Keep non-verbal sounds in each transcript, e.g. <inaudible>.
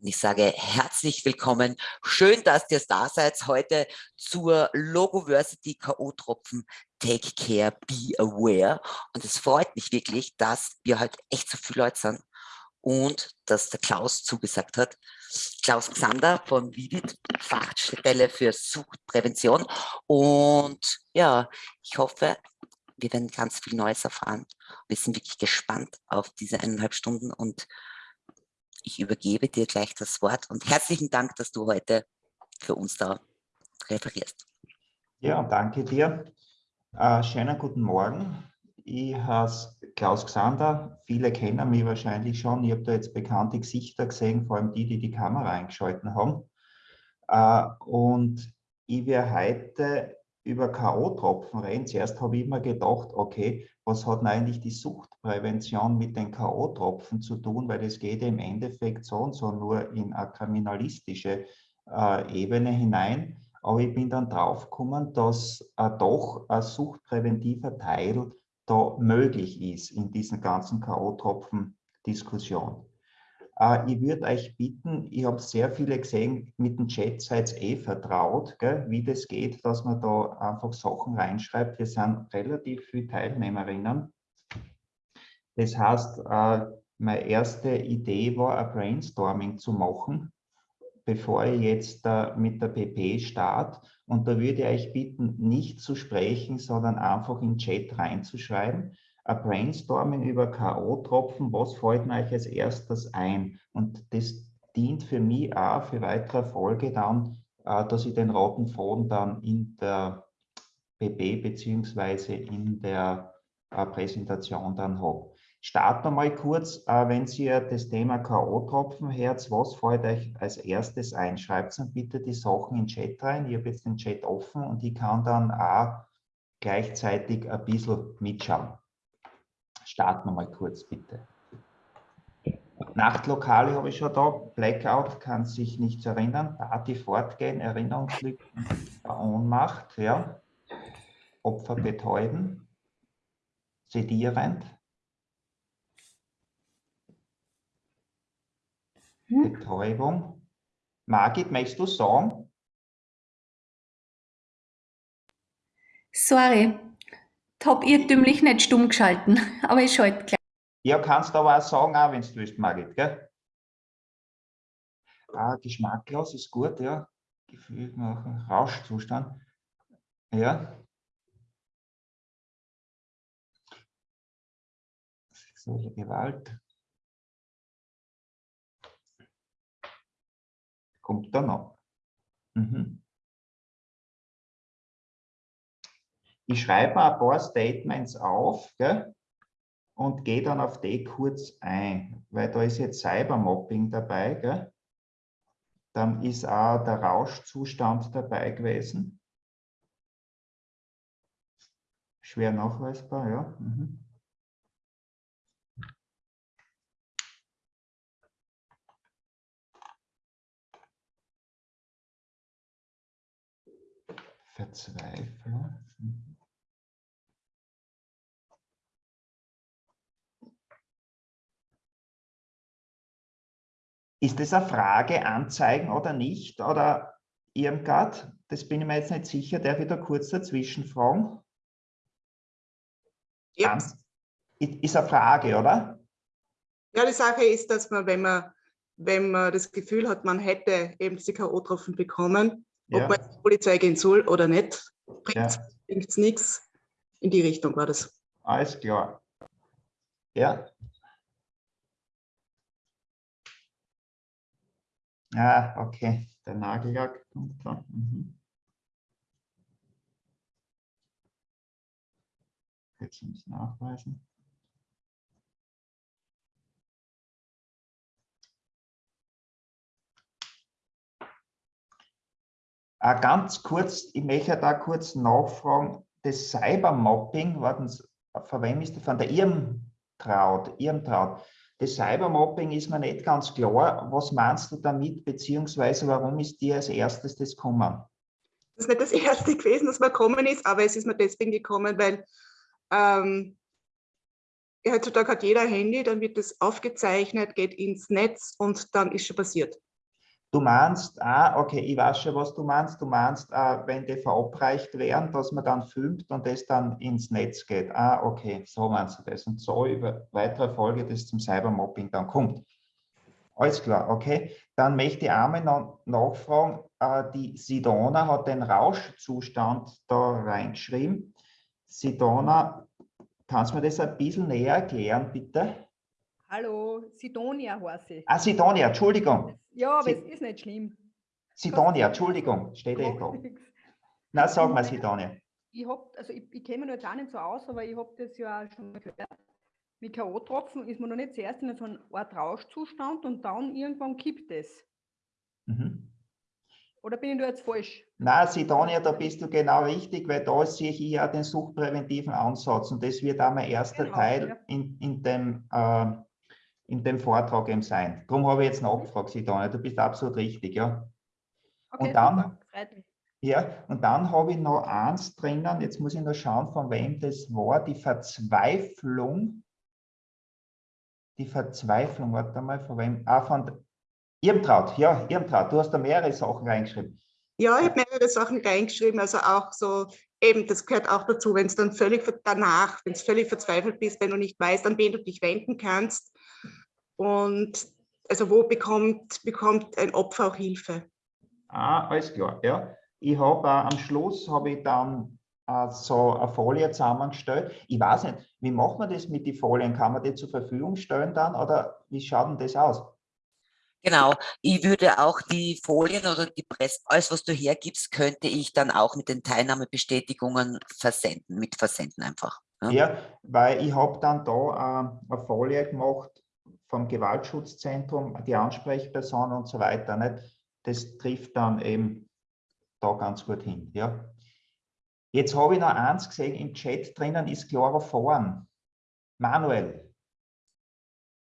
Und ich sage herzlich willkommen. Schön, dass ihr da seid heute zur Logoversity K.O.-Tropfen Take Care, Be Aware. Und es freut mich wirklich, dass wir heute echt so viele Leute sind und dass der Klaus zugesagt hat. Klaus Xander von Vivid, Fachstelle für Suchtprävention. Und ja, ich hoffe, wir werden ganz viel Neues erfahren. Wir sind wirklich gespannt auf diese eineinhalb Stunden und ich übergebe dir gleich das Wort und herzlichen Dank, dass du heute für uns da referierst. Ja, danke dir. Äh, schönen guten Morgen. Ich heiße Klaus Xander. Viele kennen mich wahrscheinlich schon. Ich habe da jetzt bekannte Gesichter gesehen, vor allem die, die die Kamera eingeschalten haben. Äh, und ich werde heute über K.O.-Tropfen reden. Zuerst habe ich immer gedacht, okay, was hat eigentlich die Suchtprävention mit den K.O.-Tropfen zu tun, weil es geht im Endeffekt so und so nur in eine kriminalistische äh, Ebene hinein. Aber ich bin dann draufgekommen, dass äh, doch ein suchtpräventiver Teil da möglich ist in diesen ganzen K.O.-Tropfen-Diskussionen. Äh, ich würde euch bitten, ich habe sehr viele gesehen, mit dem Chat seid eh vertraut, gell, wie das geht, dass man da einfach Sachen reinschreibt. Wir sind relativ viele Teilnehmerinnen. Das heißt, äh, meine erste Idee war, ein Brainstorming zu machen, bevor ich jetzt äh, mit der PP starte. Und da würde ich euch bitten, nicht zu sprechen, sondern einfach im Chat reinzuschreiben ein Brainstorming über K.O.-Tropfen, was fällt mir euch als erstes ein? Und das dient für mich auch für weitere Folge dann, äh, dass ich den roten Faden dann in der BB beziehungsweise in der äh, Präsentation dann habe. Starten wir mal kurz, äh, wenn ihr das Thema K.O.-Tropfen hört, was fällt euch als erstes ein? Schreibt dann bitte die Sachen in den Chat rein. Ich habe jetzt den Chat offen und ich kann dann auch gleichzeitig ein bisschen mitschauen. Starten wir mal kurz, bitte. Nachtlokale habe ich schon da. Blackout kann sich nicht erinnern. Party fortgehen, Erinnerungslücken, Ohnmacht, ja. Opfer betäuben, sedierend. Hm? Betäubung. Margit, möchtest du sagen? Sorry, habe irrtümlich nicht stumm geschalten, <laughs> aber ich schalte gleich. Ja, kannst aber auch sagen, auch wenn du willst, Margit, gell? Ah, geschmacklos ist gut, ja. Gefühl machen, Rauschzustand. Ja. Sexuelle Gewalt. Kommt da noch. Mhm. Ich schreibe ein paar Statements auf gell, und gehe dann auf die kurz ein, weil da ist jetzt Cybermobbing dabei. Gell. Dann ist auch der Rauschzustand dabei gewesen. Schwer nachweisbar, ja. Mhm. Verzweiflung. Ist das eine Frage, anzeigen oder nicht? Oder Irmgard, das bin ich mir jetzt nicht sicher, der wieder kurz dazwischen fragen. Ja. Ist eine Frage, oder? Ja, die Sache ist, dass man, wenn man, wenn man das Gefühl hat, man hätte eben diese K.O.-Tropfen bekommen, ja. ob man zur Polizei gehen soll oder nicht, bringt es ja. nichts. In die Richtung war das. Alles klar. Ja, Ah, okay, der Nagellack kommt da. Mhm. Jetzt ich nachweisen. Ah, ganz kurz, ich möchte da kurz nachfragen, das Cybermobbing, warten Sie, von wem ist das? Von der Irmtraut, Irmtraut. Das Cybermobbing ist mir nicht ganz klar. Was meinst du damit, beziehungsweise warum ist dir als erstes das gekommen? Das ist nicht das erste gewesen, das mir gekommen ist, aber es ist mir deswegen gekommen, weil ähm, heutzutage hat jeder Handy, dann wird das aufgezeichnet, geht ins Netz und dann ist schon passiert. Du meinst, ah, okay, ich weiß schon, was du meinst. Du meinst, ah, wenn die verabreicht werden, dass man dann filmt und das dann ins Netz geht. Ah, okay, so meinst du das. Und so über weitere Folge, das zum Cybermobbing dann kommt. Alles klar, okay. Dann möchte ich einmal noch nachfragen, äh, die Sidona hat den Rauschzustand da reingeschrieben. Sidona, kannst du mir das ein bisschen näher erklären, bitte? Hallo, Sidonia heiße ich. Ah, Sidonia, Entschuldigung. Ja, aber Sie- es ist nicht schlimm. Sidonia, Entschuldigung, steht eh da. Na, sag mal, Sidonia. Ich hab, also ich, ich kenne mich jetzt auch nicht so aus, aber ich habe das ja auch schon mal gehört. Mit K.O.-Tropfen ist man noch nicht zuerst in so einer Art Rauschzustand und dann irgendwann kippt es. Mhm. Oder bin ich da jetzt falsch? Na, Sidonia, da bist du genau richtig, weil da sehe ich ja den suchtpräventiven Ansatz und das wird auch mein erster Genau, Teil ja. in, in, dem, äh, in dem Vortrag eben sein. Darum habe ich jetzt nachgefragt, Sidonia, du bist absolut richtig, ja. Okay, dann? freut mich. Ja, und dann habe ich noch eins drinnen, jetzt muss ich noch schauen, von wem das war, die Verzweiflung. Die Verzweiflung, warte mal, von wem? Ah, von Irmtraut, ja, Irmtraut, du hast da mehrere Sachen reingeschrieben. Ja, ich habe mehrere Sachen reingeschrieben, also auch so, eben, das gehört auch dazu, wenn es dann völlig danach, wenn es völlig verzweifelt bist, wenn du nicht weißt, an wen du dich wenden kannst. Und also wo bekommt, bekommt ein Opfer auch Hilfe? Ah, alles klar, ja. Ich habe äh, am Schluss habe ich dann äh, so eine Folie zusammengestellt. Ich weiß nicht, wie macht man das mit den Folien? Kann man die zur Verfügung stellen dann oder wie schaut denn das aus? Genau, ich würde auch die Folien oder die Presse, alles was du hergibst, könnte ich dann auch mit den Teilnahmebestätigungen versenden, mit versenden einfach. Ja. Ja, weil ich habe dann da äh, eine Folie gemacht vom Gewaltschutzzentrum, die Ansprechperson und so weiter. Nicht? Das trifft dann eben da ganz gut hin. Ja. Jetzt habe ich noch eins gesehen, im Chat drinnen ist Chloroform. Manuel,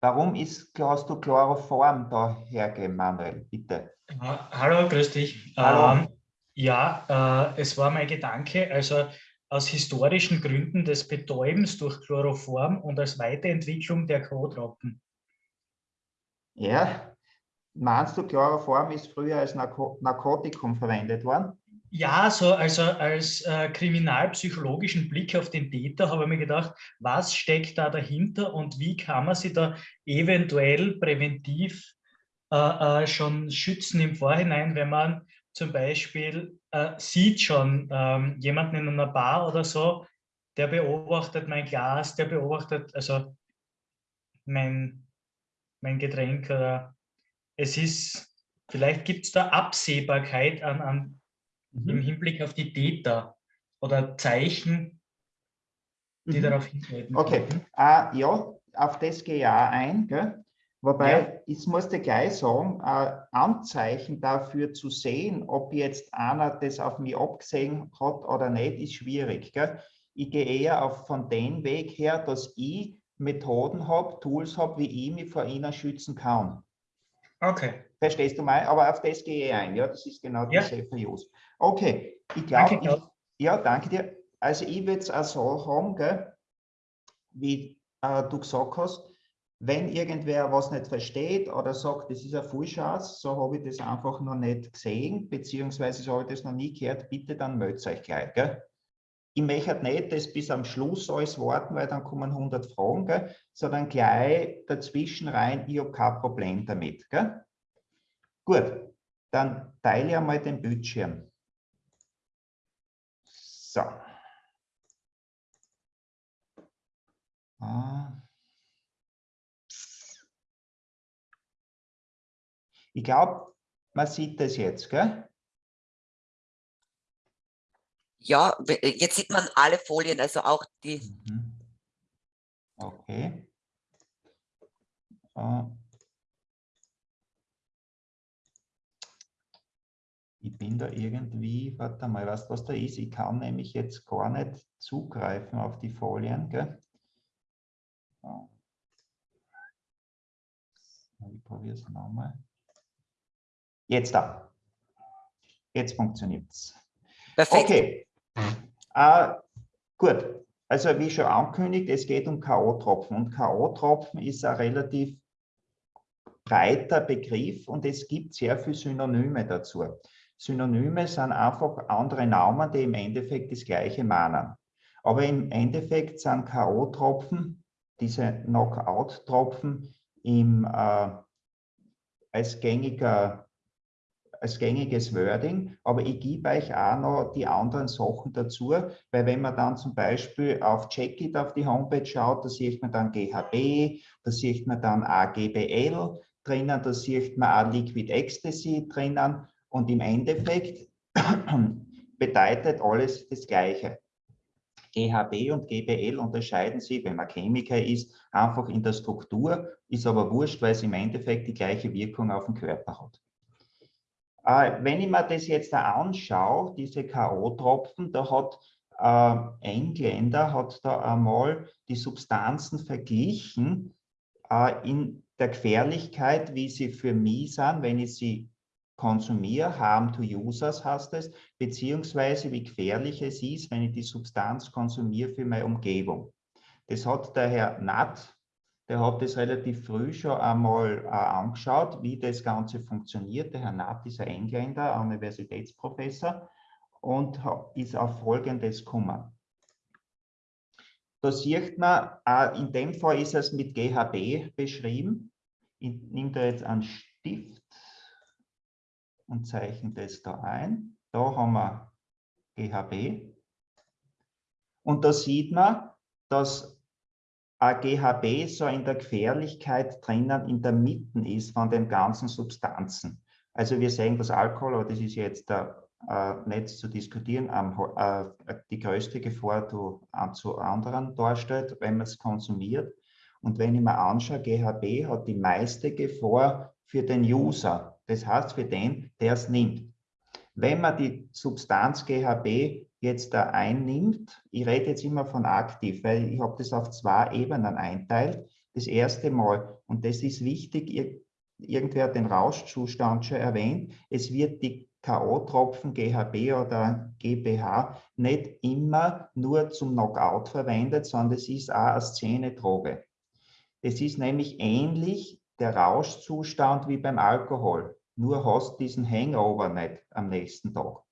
warum ist, hast du Chloroform da hergegeben, Manuel? Bitte. Hallo, grüß dich. Hallo. Ähm, ja, äh, es war mein Gedanke, also aus historischen Gründen des Betäubens durch Chloroform und als Weiterentwicklung der K.O.-Tropfen. Ja, meinst du, Chloroform ist früher als Narko Narkotikum verwendet worden? Ja, so also als äh, kriminalpsychologischen Blick auf den Täter habe ich mir gedacht, was steckt da dahinter und wie kann man sich da eventuell präventiv äh, äh, schon schützen im Vorhinein, wenn man zum Beispiel äh, sieht schon ähm, jemanden in einer Bar oder so, der beobachtet mein Glas, der beobachtet also mein, mein Getränk oder es ist, vielleicht gibt es da Absehbarkeit an, an im Hinblick auf die Täter oder Zeichen, die Mhm. darauf hindeuten. Okay, äh, ja, auf das gehe ich auch ein. Gell? Wobei, Ja. ich muss dir gleich sagen, äh, Anzeichen dafür zu sehen, ob jetzt einer das auf mich abgesehen hat oder nicht, ist schwierig. Gell? Ich gehe eher auf, von dem Weg her, dass ich Methoden habe, Tools habe, wie ich mich vor ihnen schützen kann. Okay, Verstehst du mein? Aber auf das gehe ich ein. Ja, das ist genau die Ja. Use. Okay, ich glaube, ja, danke dir. Also ich würde es auch so haben, gell, wie äh, du gesagt hast, wenn irgendwer was nicht versteht oder sagt, das ist eine Fullchance, so habe ich das einfach noch nicht gesehen, beziehungsweise so habe ich das noch nie gehört, bitte dann meldet euch gleich. Gell? Ich möchte nicht das bis am Schluss alles warten, weil dann kommen 100 Fragen, gell? sondern gleich dazwischen rein, ich habe kein Problem damit. Gell? Gut, dann teile ich einmal den Bildschirm. So. Ah. Ich glaube, man sieht das jetzt, gell? Ja, we- jetzt sieht man alle Folien, also auch die, Mhm. Okay. Äh. Ich bin da irgendwie, warte mal, was das da ist. Ich kann nämlich jetzt gar nicht zugreifen auf die Folien. Gell? So. Ich probiere es nochmal. Jetzt da. Jetzt funktioniert es. perfekt. Okay. Äh, gut. Also wie schon angekündigt, es geht um K.O.-Tropfen. Und K.O.-Tropfen ist ein relativ breiter Begriff und es gibt sehr viele Synonyme dazu. Synonyme sind einfach andere Namen, die im Endeffekt das Gleiche meinen. Aber im Endeffekt sind K.O.-Tropfen, diese Knockout-Tropfen, äh, als, gängiger, als gängiges Wording, aber ich gebe euch auch noch die anderen Sachen dazu, weil wenn man dann zum Beispiel auf Checkit auf die Homepage schaut, da sieht man dann GHB, da sieht man dann AGBL drinnen, da sieht man auch Liquid Ecstasy drinnen und im Endeffekt <clears throat> bedeutet alles das Gleiche. GHB und GBL unterscheiden sich, wenn man Chemiker ist, einfach in der Struktur, ist aber wurscht, weil es im Endeffekt die gleiche Wirkung auf den Körper hat. Äh, wenn ich mir das jetzt anschaue, diese K.O.-Tropfen, da hat äh, Engländer hat da einmal die Substanzen verglichen äh, in der Gefährlichkeit, wie sie für mich sind, wenn ich sie konsumiere, harm to users heißt es, beziehungsweise wie gefährlich es ist, wenn ich die Substanz konsumiere für meine Umgebung. Das hat der Herr Natt, der hat das relativ früh schon einmal äh, angeschaut, wie das Ganze funktioniert. Der Herr Natt ist ein Engländer, ein Universitätsprofessor und ist auf Folgendes gekommen. Da sieht man, äh, in dem Fall ist es mit GHB beschrieben. Ich nehme da jetzt einen Stift und zeichne das da ein. Da haben wir GHB. Und da sieht man, dass GHB so in der Gefährlichkeit drinnen in der Mitte ist von den ganzen Substanzen. Also wir sehen das Alkohol, aber das ist jetzt da, äh, nicht zu diskutieren, äh, die größte Gefahr zu, zu anderen darstellt, wenn man es konsumiert. Und wenn ich mir anschaue, GHB hat die meiste Gefahr für den User. Das heißt für den, der es nimmt. Wenn man die Substanz GHB jetzt da einnimmt, ich rede jetzt immer von aktiv, weil ich habe das auf zwei Ebenen einteilt. Das erste Mal, und das ist wichtig, irgendwer hat den Rauschzustand schon erwähnt, es wird die K.O.-Tropfen, GHB oder GBH nicht immer nur zum Knockout verwendet, sondern es ist auch eine Szenedroge. Es ist nämlich ähnlich der Rauschzustand wie beim Alkohol, nur hast diesen Hangover nicht am nächsten Tag.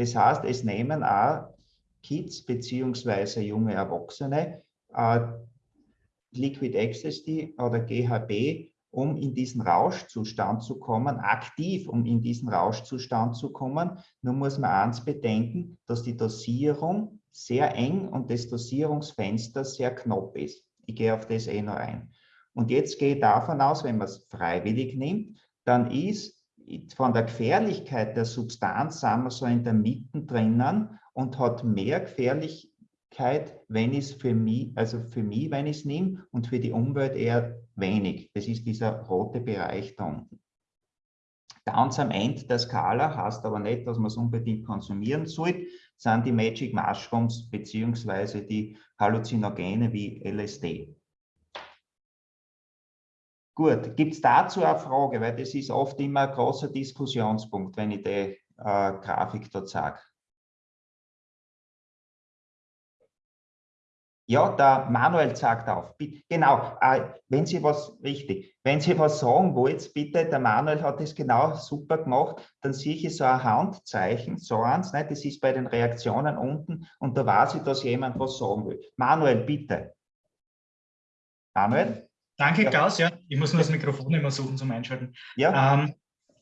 Das heißt, es nehmen auch Kids bzw. junge Erwachsene äh, Liquid Ecstasy oder GHB, um in diesen Rauschzustand zu kommen, aktiv, um in diesen Rauschzustand zu kommen. Nur muss man eins bedenken, dass die Dosierung sehr eng und das Dosierungsfenster sehr knapp ist. Ich gehe auf das eh noch ein. Und jetzt gehe ich davon aus, wenn man es freiwillig nimmt, dann ist von der Gefährlichkeit der Substanz, sagen wir so in der Mitte drinnen und hat mehr Gefährlichkeit, wenn es für mich, also für mich, wenn ich es nehme und für die Umwelt eher wenig. Das ist dieser rote Bereich da unten. Ganz am Ende der Skala heißt aber nicht, dass man es unbedingt konsumieren sollte, sind die Magic Mushrooms beziehungsweise die Halluzinogene wie LSD. Gut, gibt es dazu eine Frage, weil das ist oft immer ein großer Diskussionspunkt, wenn ich die äh, Grafik dort sage. Ja, der Manuel sagt auf. Genau, äh, wenn Sie was, richtig, wenn Sie was sagen wollt, bitte, der Manuel hat das genau super gemacht, dann sehe ich so ein Handzeichen, so eins, ne, das ist bei den Reaktionen unten und da weiß ich, dass jemand was sagen will. Manuel, bitte. Manuel? Danke, ja. Klaus. Ja, ich muss nur das Mikrofon immer suchen zum Einschalten. Ja. Ähm,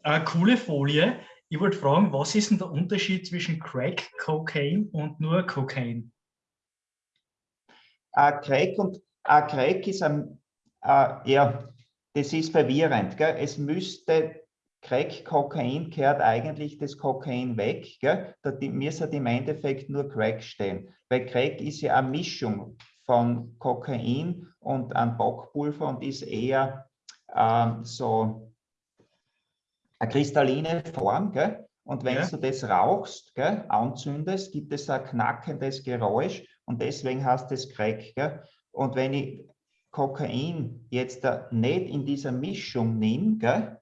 eine coole Folie. Ich wollte fragen, was ist denn der Unterschied zwischen Crack, Cocaine und nur Cocaine? Uh, Crack und uh, Crack ist ein, uh, ja, das ist verwirrend. Gell? Es müsste Crack, Kokain gehört eigentlich das Kokain weg. Gell? Da müsste im Endeffekt nur Crack stehen. Weil Crack ist ja eine Mischung von Kokain und an Bockpulver und ist eher ähm, so eine kristalline Form. Gell? Und wenn ja. du das rauchst, gell, anzündest, gibt es ein knackendes Geräusch und deswegen heißt es Crack. Gell? Und wenn ich Kokain jetzt nicht in dieser Mischung nehme gell,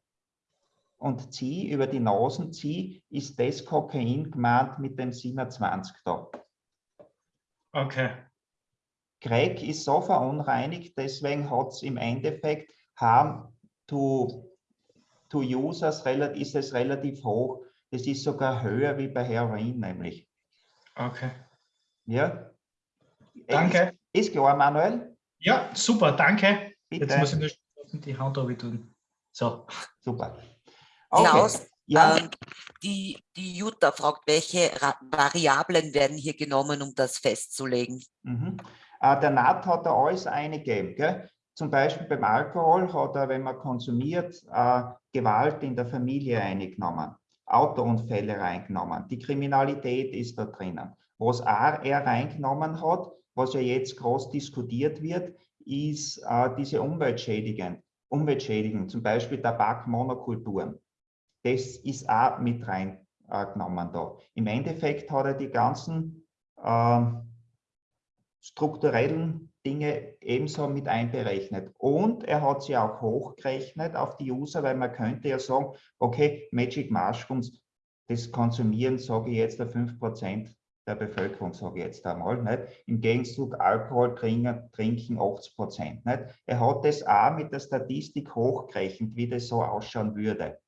und ziehe, über die Nasen ziehe, ist das Kokain gemeint mit dem 27 da. Okay. Crack ist so verunreinigt, deswegen hat es im Endeffekt haben to, to Users ist es relativ hoch. Das ist sogar höher wie bei Heroin nämlich. Okay. Ja. Danke. Ist, ist klar, Manuel? Ja, super, danke. Bitte. Jetzt muss ich nur die Hand tun. So. Super. Okay. Klaus, ja. ähm, die, die Jutta fragt, welche Variablen werden hier genommen, um das festzulegen? Mhm. Äh, der NAT hat da alles eingegeben. Gell? Zum Beispiel beim Alkohol hat er, wenn man konsumiert, äh, Gewalt in der Familie eingenommen, Autounfälle reingenommen, die Kriminalität ist da drinnen. Was er reingenommen hat, was ja jetzt groß diskutiert wird, ist äh, diese Umweltschädigungen, Umweltschädigungen, zum Beispiel Tabakmonokulturen. Das ist auch mit reingenommen da. Im Endeffekt hat er die ganzen äh, strukturellen Dinge ebenso mit einberechnet. Und er hat sie auch hochgerechnet auf die User, weil man könnte ja sagen, okay, Magic Mushrooms, das Konsumieren, sage ich jetzt, 5% der Bevölkerung, sage ich jetzt einmal. Nicht? Im Gegenzug Alkohol trinken, trinken 80 Prozent. Nicht? Er hat das auch mit der Statistik hochgerechnet, wie das so ausschauen würde.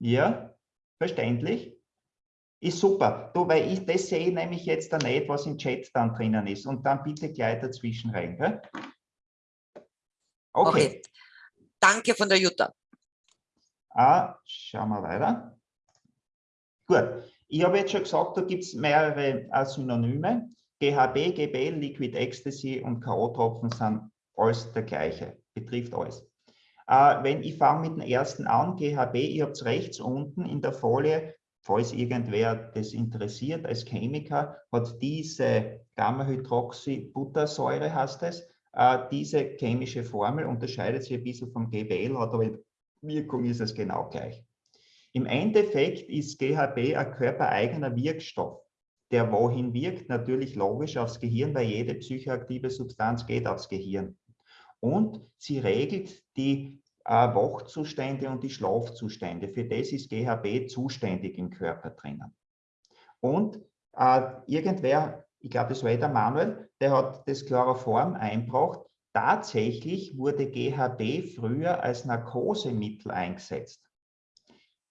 Ja, verständlich? Ist super. Du, weil ich das sehe nämlich jetzt da nicht, was im Chat dann drinnen ist. Und dann bitte gleich dazwischen rein. Gell? Okay. okay. Danke von der Jutta. Ah, schauen wir weiter. Gut. Ich habe jetzt schon gesagt, da gibt es mehrere äh, Synonyme. GHB, GBL, Liquid Ecstasy und K.O.-Tropfen sind alles der gleiche. Betrifft alles. Äh, wenn ich fange mit dem ersten an, GHB, ihr habt es rechts unten in der Folie falls irgendwer das interessiert, als Chemiker hat diese Gamma-Hydroxybuttersäure, heißt es, äh, diese chemische Formel unterscheidet sich ein bisschen vom GBL, hat aber Wirkung ist es genau gleich. Im Endeffekt ist GHB ein körpereigener Wirkstoff, der wohin wirkt, natürlich logisch aufs Gehirn, weil jede psychoaktive Substanz geht aufs Gehirn. Und sie regelt die Wachzustände und die Schlafzustände. Für das ist GHB zuständig im Körper drinnen. Und äh, irgendwer, ich glaube, das war der Manuel, der hat das Chloroform einbracht. Tatsächlich wurde GHB früher als Narkosemittel eingesetzt.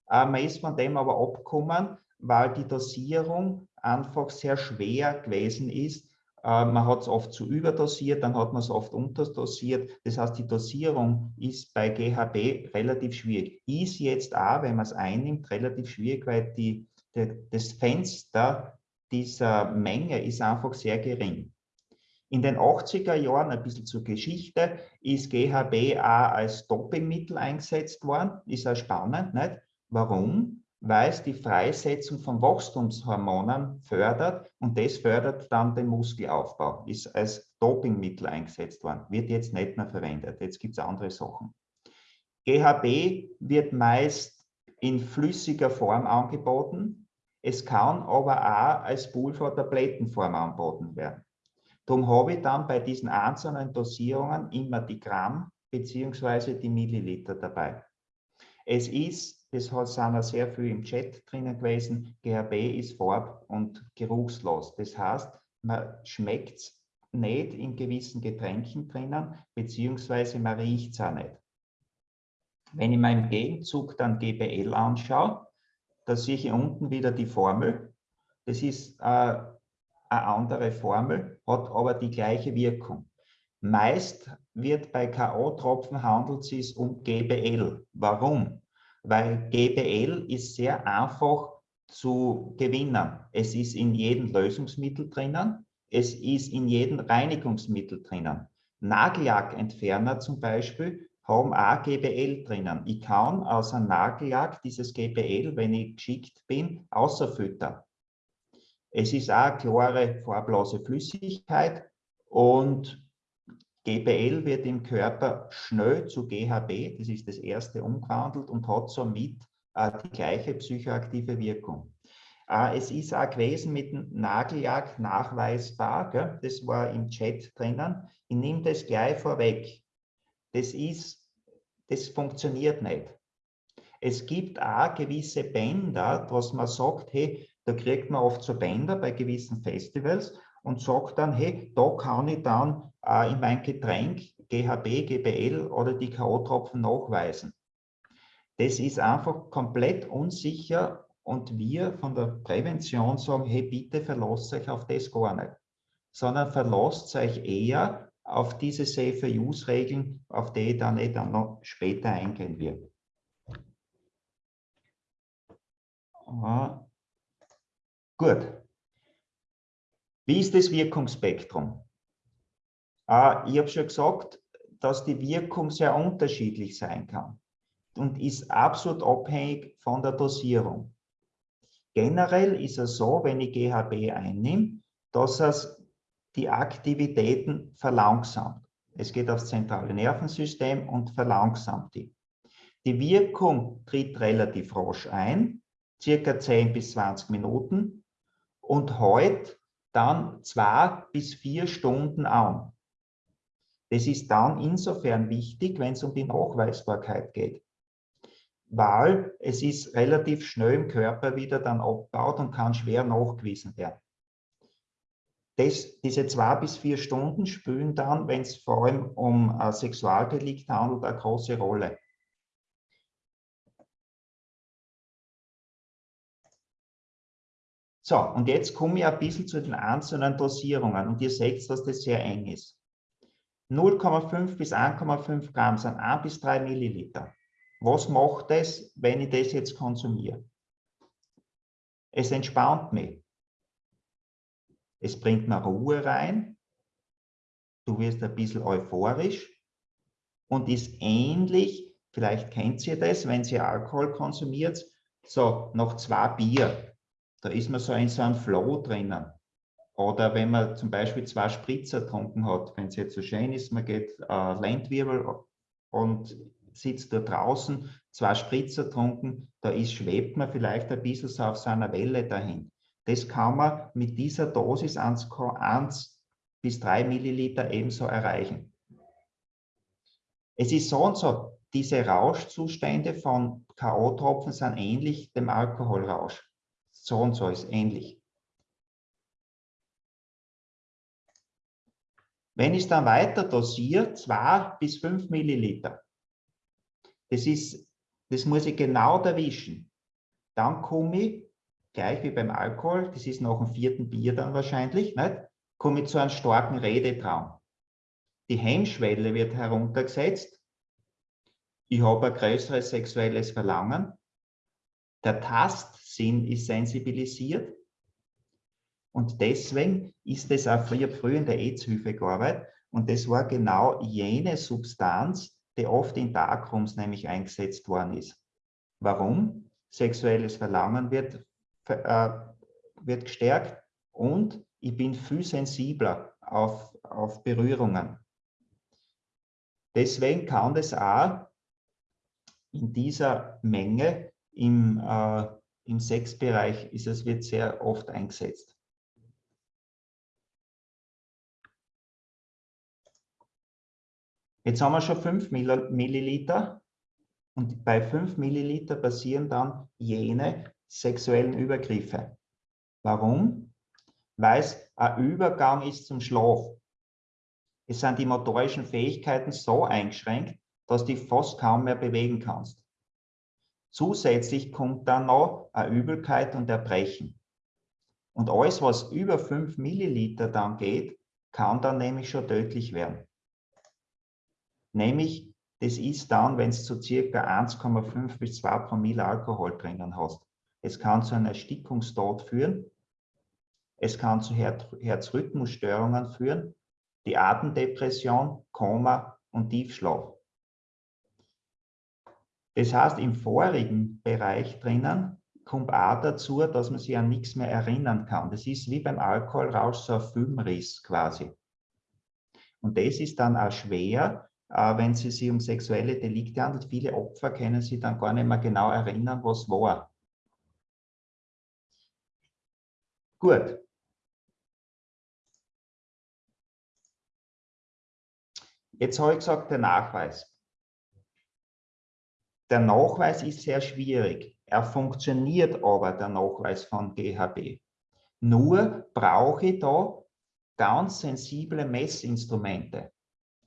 Äh, man ist von dem aber abgekommen, weil die Dosierung einfach sehr schwer gewesen ist äh, man hat es oft zu überdosiert, dann hat man es oft unterdosiert. Das heißt, die Dosierung ist bei GHB relativ schwierig. Ist jetzt auch, wenn man es einnimmt, relativ schwierig, weil die, die, das Fenster dieser Menge ist einfach sehr gering. In den 80er Jahren, ein bisschen zur Geschichte, ist GHB auch als Dopingmittel eingesetzt worden. Ist auch spannend, nicht? Warum? Weil es die Freisetzung von Wachstumshormonen fördert und das fördert dann den Muskelaufbau, ist als Dopingmittel eingesetzt worden, wird jetzt nicht mehr verwendet, jetzt gibt es andere Sachen. GHB wird meist in flüssiger Form angeboten, es kann aber auch als Pulver-Tablettenform angeboten werden. Darum habe ich dann bei diesen einzelnen Dosierungen immer die Gramm bzw. die Milliliter dabei. Es ist das sind sehr viel im Chat drinnen gewesen. GHB ist farb- und geruchslos. Das heißt, man schmeckt es nicht in gewissen Getränken drinnen, beziehungsweise man riecht es auch nicht. Wenn ich mir im Gegenzug dann GBL anschaue, da sehe ich unten wieder die Formel. Das ist äh, eine andere Formel, hat aber die gleiche Wirkung. Meist wird bei K.O.-Tropfen handelt es sich um GBL. Warum? Weil GBL ist sehr einfach zu gewinnen. Es ist in jedem Lösungsmittel drinnen, es ist in jedem Reinigungsmittel drinnen. Nagellackentferner zum Beispiel haben auch GBL drinnen. Ich kann aus einem Nagellack dieses GBL, wenn ich geschickt bin, außerfüttern. Es ist auch eine klare, farblose Flüssigkeit und GBL wird im Körper schnell zu GHB, das ist das erste, umgewandelt und hat somit äh, die gleiche psychoaktive Wirkung. Äh, es ist auch gewesen mit dem Nagellack nachweisbar, gell? das war im Chat drinnen. Ich nehme das gleich vorweg. Das ist, das funktioniert nicht. Es gibt auch gewisse Bänder, was man sagt, hey, da kriegt man oft so Bänder bei gewissen Festivals und sagt dann, hey, da kann ich dann äh, in mein Getränk GHB, GBL oder die K.O.-Tropfen nachweisen. Das ist einfach komplett unsicher und wir von der Prävention sagen, hey, bitte verlasst euch auf das gar nicht, sondern verlasst euch eher auf diese Safer-Use-Regeln, auf die ich dann nicht dann noch später eingehen werde. Ah, gut. Wie ist das Wirkungsspektrum? Ah, ich habe schon gesagt, dass die Wirkung sehr unterschiedlich sein kann und ist absolut abhängig von der Dosierung. Generell ist es so, wenn ich GHB einnehme, dass es die Aktivitäten verlangsamt. Es geht aufs zentrale Nervensystem und verlangsamt die. Die Wirkung tritt relativ rasch ein, circa 10 bis 20 Minuten und hält dann zwei bis vier Stunden an. Das ist dann insofern wichtig, wenn es um die Nachweisbarkeit geht weil es ist relativ schnell im Körper wieder dann abgebaut und kann schwer nachgewiesen werden. Das, diese zwei bis vier Stunden spielen dann, wenn es vor allem um ein Sexualdelikt handelt, eine große Rolle. So, und jetzt komme ich ein bisschen zu den einzelnen Dosierungen und ihr seht, dass das sehr eng ist. 0,5 bis 1,5 Gramm sind 1 bis 3 Milliliter. Was macht es, wenn ich das jetzt konsumiere? Es entspannt mich. Es bringt mir Ruhe rein. Du wirst ein bisschen euphorisch und ist ähnlich, vielleicht kennt ihr das, wenn ihr Alkohol konsumiert, so nach zwei Bier, da ist man so in so einem Flow drinnen. Oder wenn man zum Beispiel zwei Spritzer getrunken hat, wenn es jetzt so schön ist, man geht äh, Landwirbel und sitzt da draußen, zwei Spritzer trunken, da ist, schwebt man vielleicht ein bisschen so auf seiner Welle dahin. Das kann man mit dieser Dosis 1, 1 bis 3 Milliliter ebenso erreichen. Es ist so und so, diese Rauschzustände von K.O.-Tropfen sind ähnlich dem Alkoholrausch. So und so ist ähnlich. Wenn ich dann weiter dosiere, 2 bis 5 Milliliter, das, ist, das muss ich genau erwischen. Dann komme ich, gleich wie beim Alkohol, das ist nach dem vierten Bier dann wahrscheinlich, nicht? komme ich zu einem starken Redetraum. Die Hemmschwelle wird heruntergesetzt. Ich habe ein größeres sexuelles Verlangen. Der Tastsinn ist sensibilisiert. Und deswegen ist es auch früher, früher in der AIDS-Hilfe gearbeitet. Und das war genau jene Substanz, die oft in Darkrooms nämlich eingesetzt worden ist. Warum? Sexuelles Verlangen wird, äh, wird gestärkt und ich bin viel sensibler auf, auf Berührungen. Deswegen kann das auch in dieser Menge im, äh, im Sexbereich ist es, wird sehr oft eingesetzt. Jetzt haben wir schon 5 Milliliter und bei 5 Milliliter passieren dann jene sexuellen Übergriffe. Warum? Weil es ein Übergang ist zum Schlaf. Es sind die motorischen Fähigkeiten so eingeschränkt, dass du fast kaum mehr bewegen kannst. Zusätzlich kommt dann noch eine Übelkeit und Erbrechen. Und alles, was über 5 Milliliter dann geht, kann dann nämlich schon tödlich werden. Nämlich, das ist dann, wenn es zu circa 1,5 bis 2 Promille Alkohol drinnen hast. Es kann zu einer Erstickungstod führen. Es kann zu Her Herzrhythmusstörungen führen, die Atemdepression, Koma und Tiefschlaf. Das heißt, im vorigen Bereich drinnen kommt auch dazu, dass man sich an nichts mehr erinnern kann. Das ist wie beim Alkoholrausch so ein Filmriss quasi. Und das ist dann auch schwer, äh, wenn es sich um sexuelle Delikte handelt. Viele Opfer können sich dann gar nicht mehr genau erinnern, was war. Gut. Jetzt habe ich gesagt, der Nachweis. Der Nachweis ist sehr schwierig. Er funktioniert aber, der Nachweis von GHB. Nur brauche ich da ganz sensible Messinstrumente.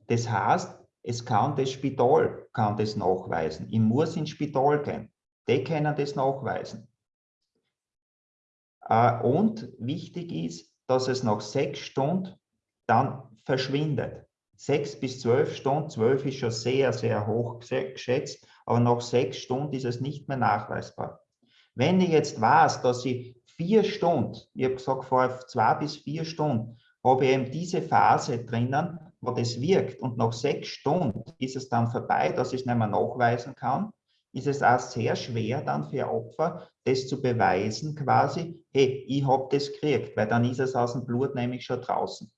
Das heißt, es kann das Spital kann das nachweisen. Ich muss ins Spital gehen. Die können das nachweisen. Äh, und wichtig ist, dass es nach sechs Stunden dann verschwindet. Sechs bis zwölf Stunden, zwölf ist schon sehr, sehr hoch geschätzt, aber nach sechs Stunden ist es nicht mehr nachweisbar. Wenn ich jetzt weiß, dass ich vier Stunden, ich habe gesagt, vor zwei bis vier Stunden, habe ich eben diese Phase drinnen, wo das wirkt und nach sechs Stunden ist es dann vorbei, dass ich es nicht mehr nachweisen kann, ist es auch sehr schwer dann für Opfer, das zu beweisen quasi, hey, ich habe das gekriegt, weil dann ist es aus dem Blut nämlich schon draußen.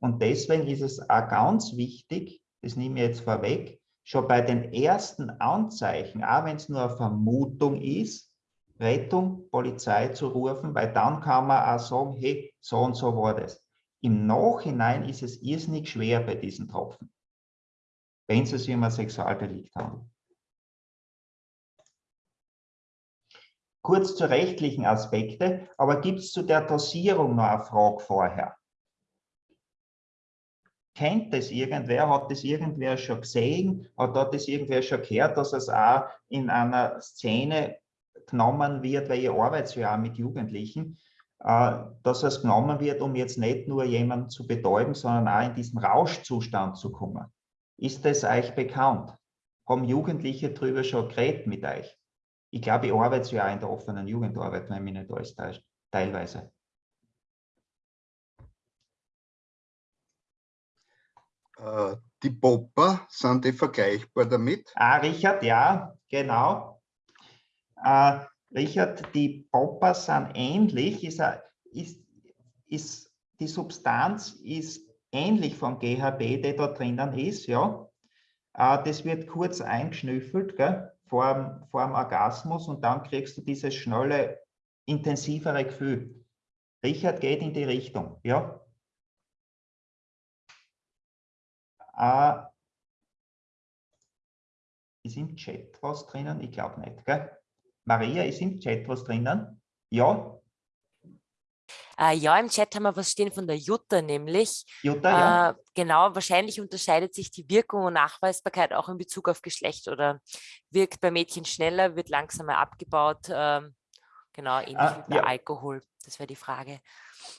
Und deswegen ist es auch ganz wichtig, das nehme ich jetzt vorweg, schon bei den ersten Anzeichen, auch wenn es nur eine Vermutung ist, Rettung, Polizei zu rufen, weil dann kann man auch sagen, hey, so und so war das. Im Nachhinein ist es irrsinnig schwer bei diesen Tropfen, wenn es sich ein Sexualdelikt handelt. Kurz zu rechtlichen Aspekte, aber gibt es zu der Dosierung noch eine Frage vorher? Kennt das irgendwer? Hat das irgendwer schon gesehen? Hat das irgendwer schon gehört, dass es auch in einer Szene genommen wird, weil ich arbeite ja auch mit Jugendlichen, äh, dass es genommen wird, um jetzt nicht nur jemanden zu betäuben, sondern auch in diesen Rauschzustand zu kommen. Ist das euch bekannt? Haben Jugendliche darüber schon geredet mit euch? Ich glaube, ich arbeite ja auch in der offenen Jugendarbeit, wenn mich nicht alles täuscht, teilweise. Die Popper, sind die vergleichbar damit? Ah, Richard, ja, genau. Äh, Richard, die Popper sind ähnlich, ist, ist, ist, die Substanz ist ähnlich vom GHB, der da drinnen ist, ja. Äh, das wird kurz eingeschnüffelt, gell? vor vor dem Orgasmus und dann kriegst du dieses schnelle, intensivere Gefühl. Richard geht in die Richtung, ja. Äh, ist im Chat was drinnen? Ich glaube nicht, gell? Maria, ist im Chat was drinnen? Ja? Äh, ja, im Chat haben wir was stehen von der Jutta nämlich. Jutta, ja. Äh, genau, wahrscheinlich unterscheidet sich die Wirkung und Nachweisbarkeit auch in Bezug auf Geschlecht oder wirkt bei Mädchen schneller, wird langsamer abgebaut. Äh, genau, ähnlich ah, wie bei ja. Alkohol. Das wäre die Frage.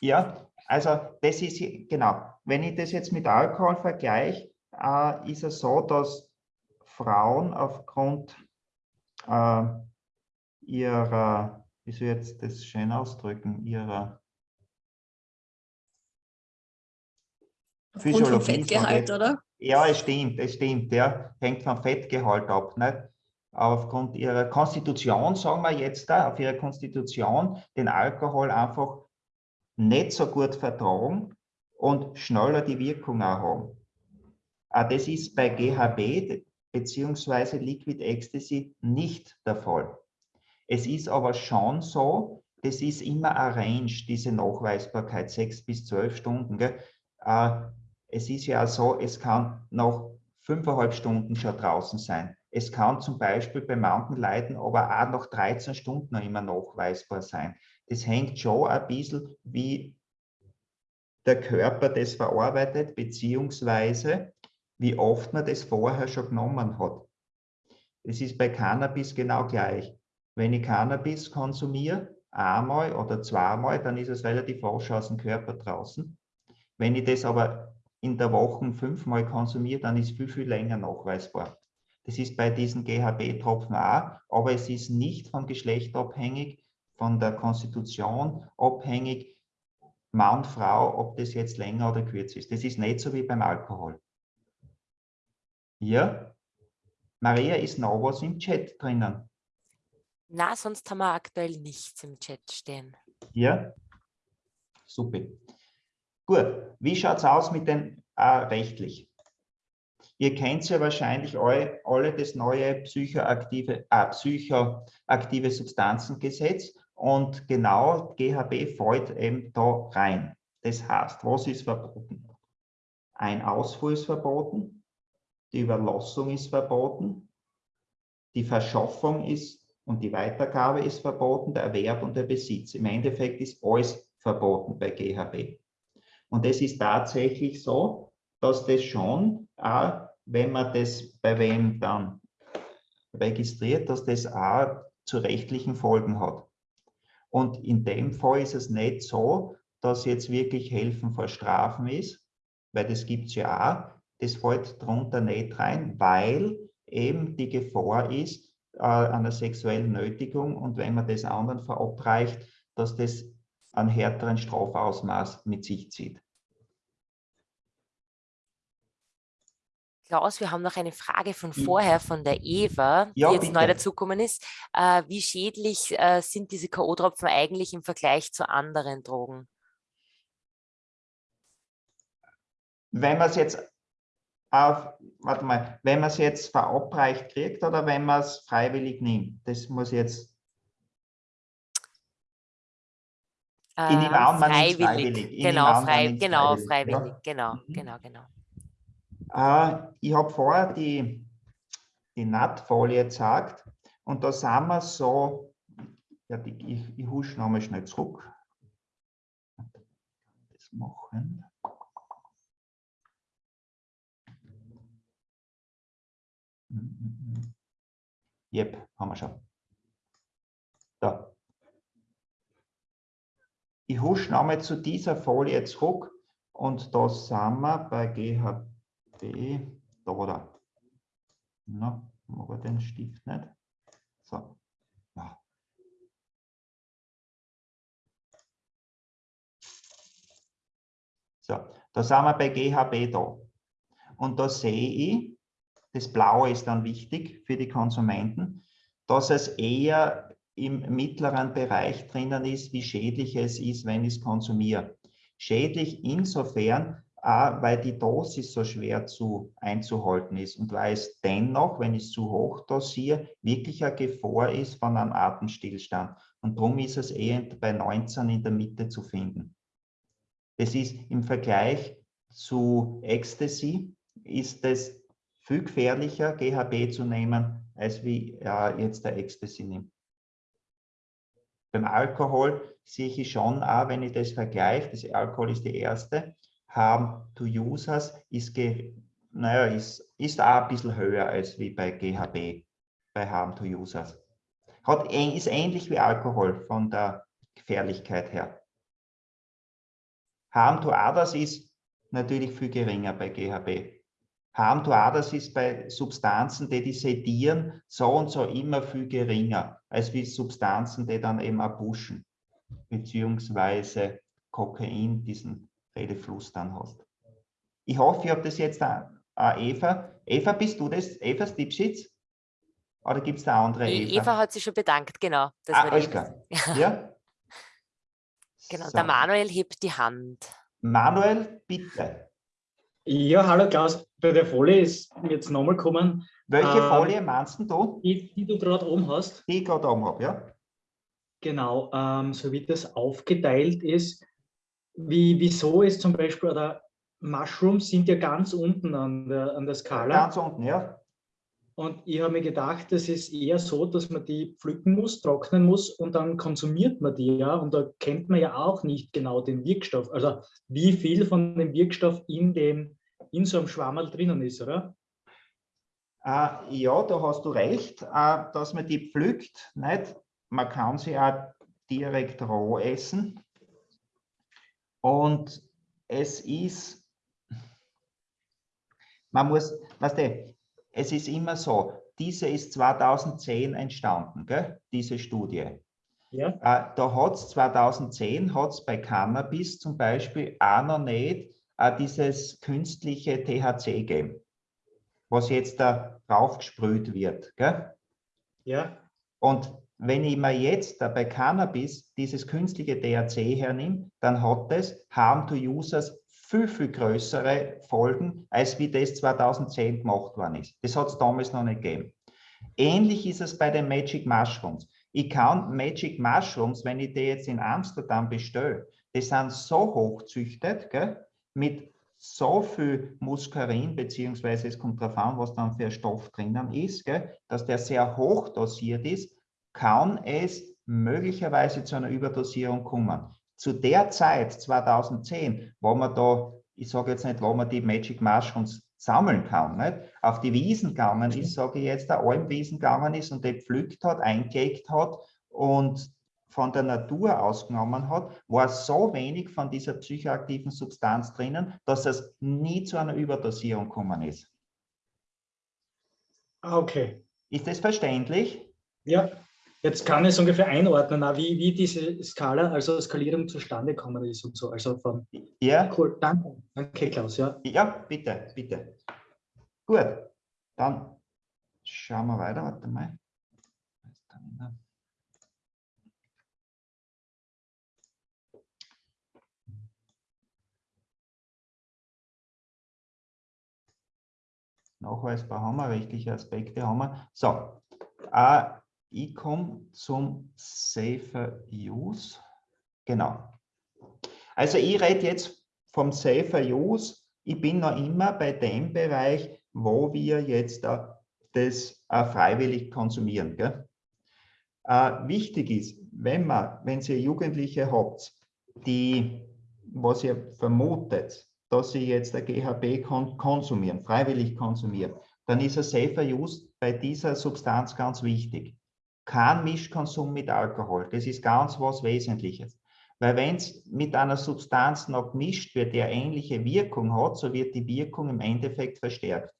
Ja, also das ist, genau, wenn ich das jetzt mit Alkohol vergleiche, äh, ist es so, dass Frauen aufgrund äh, ihrer, wie soll ich jetzt das schön ausdrücken, ihrer Physiologie. Vom Fettgehalt, oder? Ja, es stimmt, es stimmt, ja. Hängt vom Fettgehalt ab. Nicht? Aufgrund ihrer Konstitution, sagen wir jetzt da, auf ihrer Konstitution, den Alkohol einfach nicht so gut vertragen und schneller die Wirkung auch haben. Ah, das ist bei GHB bzw. Liquid Ecstasy nicht der Fall. Es ist aber schon so, das ist immer ein Range, diese Nachweisbarkeit, sechs bis zwölf Stunden. Gell? Äh, es ist ja so, es kann noch fünfeinhalb Stunden schon draußen sein. Es kann zum Beispiel bei manchen Leuten aber auch noch 13 Stunden noch immer nachweisbar sein. Das hängt schon ein bisschen, wie der Körper das verarbeitet, beziehungsweise wie oft man das vorher schon genommen hat. Es ist bei Cannabis genau gleich. Wenn ich Cannabis konsumiere, einmal oder zweimal, dann ist es relativ rasch aus dem Körper draußen. Wenn ich das aber in der Woche fünfmal konsumiere, dann ist viel, viel länger nachweisbar. Das ist bei diesen GHB-Tropfen auch, aber es ist nicht vom Geschlecht abhängig, von der Konstitution abhängig, Mann, Frau, ob das jetzt länger oder kürzer ist. Das ist nicht so wie beim Alkohol. Ja? Maria, ist noch was im Chat drinnen? Na, sonst haben wir aktuell nichts im Chat stehen. Ja? Super. Gut, wie schaut es aus mit den äh, rechtlich? Ihr kennt ja wahrscheinlich alle, alle das neue psychoaktive, äh, psychoaktive Substanzengesetz und genau GHB fällt eben da rein. Das heißt, was ist verboten? Ein Ausfuhr ist verboten, die Überlassung ist verboten, die Verschaffung ist und die Weitergabe ist verboten, der Erwerb und der Besitz. Im Endeffekt ist alles verboten bei GHB. Und es ist tatsächlich so, dass das schon, auch wenn man das bei wem dann registriert, dass das auch zu rechtlichen Folgen hat. Und in dem Fall ist es nicht so, dass jetzt wirklich Helfen vor Strafen ist, weil das gibt es ja auch. Das fällt darunter nicht rein, weil eben die Gefahr ist äh, einer sexuellen Nötigung und wenn man das anderen verabreicht, dass das einen härteren Strafausmaß mit sich zieht. Klaus, wir haben noch eine Frage von vorher von der Eva, Ja, die jetzt neu bitte. dazugekommen ist. Äh, wie schädlich äh, sind diese K.O.-Tropfen eigentlich im Vergleich zu anderen Drogen? Wenn man es jetzt auf, warte mal, wenn man es jetzt verabreicht kriegt oder wenn man es freiwillig nimmt, das muss jetzt, Äh, an, man nimmt's freiwillig. freiwillig. Genau, frei, genau, freiwillig, freiwillig. ja. Genau, Mhm. genau, genau. Äh, ich habe vorher die, die Nattfolie gezeigt und da sind wir so, ja, die, ich, ich husch nochmal schnell zurück. Das machen. Jep, haben wir schon. Da. Ich husch nochmal zu dieser Folie zurück und da sind wir bei GHB, da war der. Na, mag ich den Stift nicht? So. Ja. So, da sind wir bei GHB da. Und da sehe ich, das Blaue ist dann wichtig für die Konsumenten, dass es eher im mittleren Bereich drinnen ist, wie schädlich es ist, wenn ich es konsumiere. Schädlich insofern, auch weil die Dosis so schwer zu, einzuhalten ist und weil es dennoch, wenn ich es zu hoch dosiere, wirklich eine Gefahr ist von einem Atemstillstand. Und darum ist es eher bei 19 in der Mitte zu finden. Das ist im Vergleich zu Ecstasy, ist es viel gefährlicher, GHB zu nehmen, als wie äh, jetzt der Ecstasy nimmt. Beim Alkohol sehe ich schon auch, wenn ich das vergleiche, das Alkohol ist die erste, Harm to Users ist, naja, ist, ist auch ein bisschen höher als wie bei GHB, bei Harm to Users. Hat, ist ähnlich wie Alkohol von der Gefährlichkeit her. Harm to others ist natürlich viel geringer bei GHB. Harm to others ist bei Substanzen, die die sedieren, so und so immer viel geringer, als wie Substanzen, die dann eben auch pushen, beziehungsweise Kokain diesen Redefluss dann hast. Ich hoffe, ich habe das jetzt auch, auch Eva. Eva, bist du das, Eva Stipschitz? Oder gibt es da andere Die Eva? Eva hat sich schon bedankt, genau. Das ah, war alles klar. Ja? Genau, So. der Manuel hebt die Hand. Manuel, bitte. Ja, hallo Klaus, bei der Folie ist jetzt nochmal gekommen, Welche Ähm, Folie meinst du? die, die du gerade oben hast. Die ich gerade oben habe, ja? Genau, ähm, so wie das aufgeteilt ist, wie, wieso ist zum Beispiel, oder Mushrooms sind ja ganz unten an der, an der Skala. Ganz unten, ja. Und ich habe mir gedacht, das ist eher so, dass man die pflücken muss, trocknen muss und dann konsumiert man die ja. Und da kennt man ja auch nicht genau den Wirkstoff. Also wie viel von dem Wirkstoff in, dem, in so einem Schwammerl drinnen ist, oder? Äh, ja, da hast du recht, äh, dass man die pflückt. Nicht? Man kann sie auch direkt roh essen. Und es ist, man muss, weißt du, es ist immer so, diese ist 2010 entstanden, gell? diese Studie. Ja. Äh, da hat es 2010 hat's bei Cannabis zum Beispiel auch noch nicht äh, dieses künstliche THC gegeben, was jetzt da draufgesprüht wird. Gell? Ja. Und wenn ich mir jetzt bei Cannabis dieses künstliche THC hernehme, dann hat es Harm to Users viel, viel größere Folgen, als wie das 2010 gemacht worden ist. Das hat es damals noch nicht gegeben. Ähnlich ist es bei den Magic Mushrooms. Ich kann Magic Mushrooms, wenn ich die jetzt in Amsterdam bestelle, die sind so hochzüchtet, gell, mit so viel Muskarin, beziehungsweise es kommt darauf an, was dann für ein Stoff drinnen ist, gell, dass der sehr hoch dosiert ist, kann es möglicherweise zu einer Überdosierung kommen. Zu der Zeit, 2010, wo man da ich sage jetzt nicht, wo man die Magic Mushrooms sammeln kann, nicht? auf die Wiesen gegangen ist, sage ich jetzt, der Almwiesen gegangen ist und die pflückt hat, eingelegt hat und von der Natur ausgenommen hat, war so wenig von dieser psychoaktiven Substanz drinnen, dass es nie zu einer Überdosierung gekommen ist. Ah, okay. Ist das verständlich? Ja, jetzt kann ich es ungefähr einordnen, wie, wie diese Skala, also Skalierung zustande gekommen ist und so. Also von, ja. Cool, danke. Danke, Klaus. Ja. ja, bitte, bitte. Gut, dann schauen wir weiter. Warte mal. Nachweisbar haben wir, rechtliche Aspekte haben wir. So, äh, ich komme zum Safer Use. Genau. Also ich rede jetzt vom Safer Use. Ich bin noch immer bei dem Bereich, wo wir jetzt äh, das äh, freiwillig konsumieren. Gell? Äh, wichtig ist, wenn man, wenn ihr Jugendliche habt, die, was ihr vermutet, dass sie jetzt der GHB kon konsumieren, freiwillig konsumieren, dann ist ein Safer Use bei dieser Substanz ganz wichtig. Kein Mischkonsum mit Alkohol, das ist ganz was Wesentliches. Weil wenn es mit einer Substanz noch gemischt wird, die eine ähnliche Wirkung hat, so wird die Wirkung im Endeffekt verstärkt.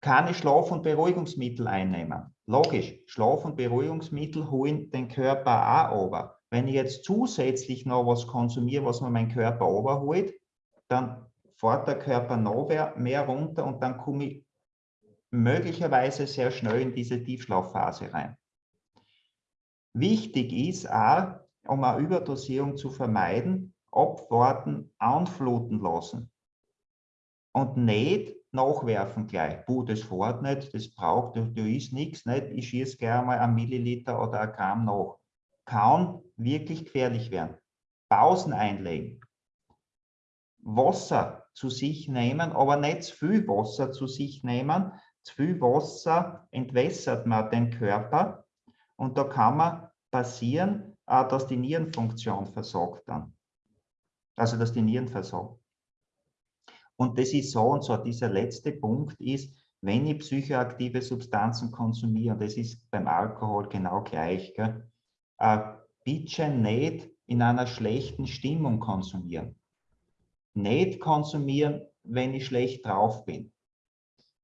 Keine Schlaf- und Beruhigungsmittel einnehmen. Logisch, Schlaf- und Beruhigungsmittel holen den Körper auch over. Wenn ich jetzt zusätzlich noch was konsumiere, was mir mein Körper überholt, dann fährt der Körper noch mehr runter und dann komme ich möglicherweise sehr schnell in diese Tiefschlafphase rein. Wichtig ist auch, um eine Überdosierung zu vermeiden, abwarten, anfluten lassen und nicht nachwerfen gleich. Puh, das fährt nicht, das braucht, da, da ist nichts, nicht? ich schieße gerne mal ein Milliliter oder ein Gramm nach. Kann wirklich gefährlich werden. Pausen einlegen. Wasser zu sich nehmen, aber nicht zu viel Wasser zu sich nehmen. Zu viel Wasser entwässert man den Körper und da kann man passieren, dass die Nierenfunktion versagt dann. Also dass die Nieren versagen. Und das ist so und so. Dieser letzte Punkt ist, wenn ich psychoaktive Substanzen konsumiere, und das ist beim Alkohol genau gleich, gell, äh, bitte nicht in einer schlechten Stimmung konsumieren. Nicht konsumieren, wenn ich schlecht drauf bin.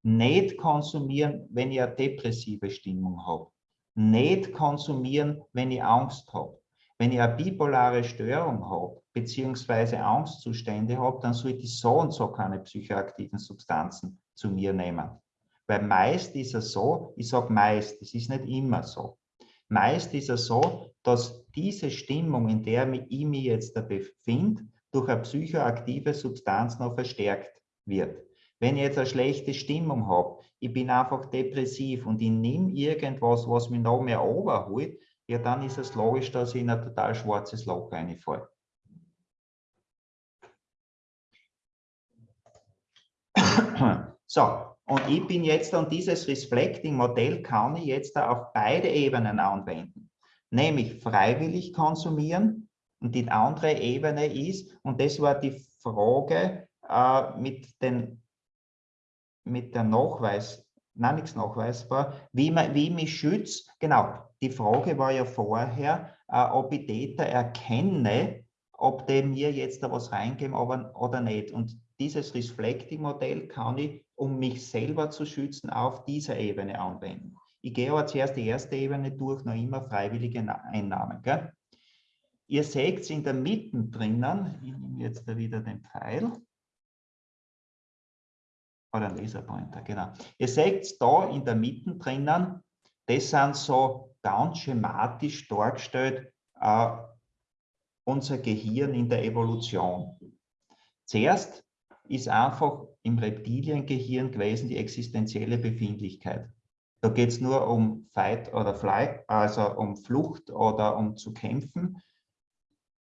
Nicht konsumieren, wenn ich eine depressive Stimmung habe. Nicht konsumieren, wenn ich Angst habe. Wenn ich eine bipolare Störung habe, beziehungsweise Angstzustände habe, dann sollte ich so und so keine psychoaktiven Substanzen zu mir nehmen. Weil meist ist es so, ich sage meist, es ist nicht immer so. Meist ist es so, dass diese Stimmung, in der ich mich jetzt befinde, durch eine psychoaktive Substanz noch verstärkt wird. Wenn ich jetzt eine schlechte Stimmung habe, ich bin einfach depressiv und ich nehme irgendwas, was mich noch mehr overholt, ja, dann ist es logisch, dass ich in ein total schwarzes Loch reinfalle. <clears throat> So, und ich bin jetzt an dieses Reflecting-Modell kann ich jetzt auf beide Ebenen anwenden. Nämlich freiwillig konsumieren und die andere Ebene ist, und das war die Frage äh, mit, den, mit der Nachweis, nein, nichts nachweisbar, wie, man, wie ich mich schütze. Genau, die Frage war ja vorher, äh, ob ich Täter erkenne, ob die mir jetzt da was reingeben aber, oder nicht. Und dieses Reflecting-Modell kann ich, um mich selber zu schützen, auf dieser Ebene anwenden. Ich gehe aber zuerst die erste Ebene durch, noch immer freiwillige Einnahmen. Gell? Ihr seht es in der Mitte drinnen, ich nehme jetzt da wieder den Pfeil, oder Laserpointer, genau. Ihr seht da in der Mitte drinnen, das sind so ganz schematisch dargestellt äh, unser Gehirn in der Evolution. Zuerst ist einfach im Reptiliengehirn gewesen die existenzielle Befindlichkeit. Da geht es nur um Fight oder Flight, also um Flucht oder um zu kämpfen.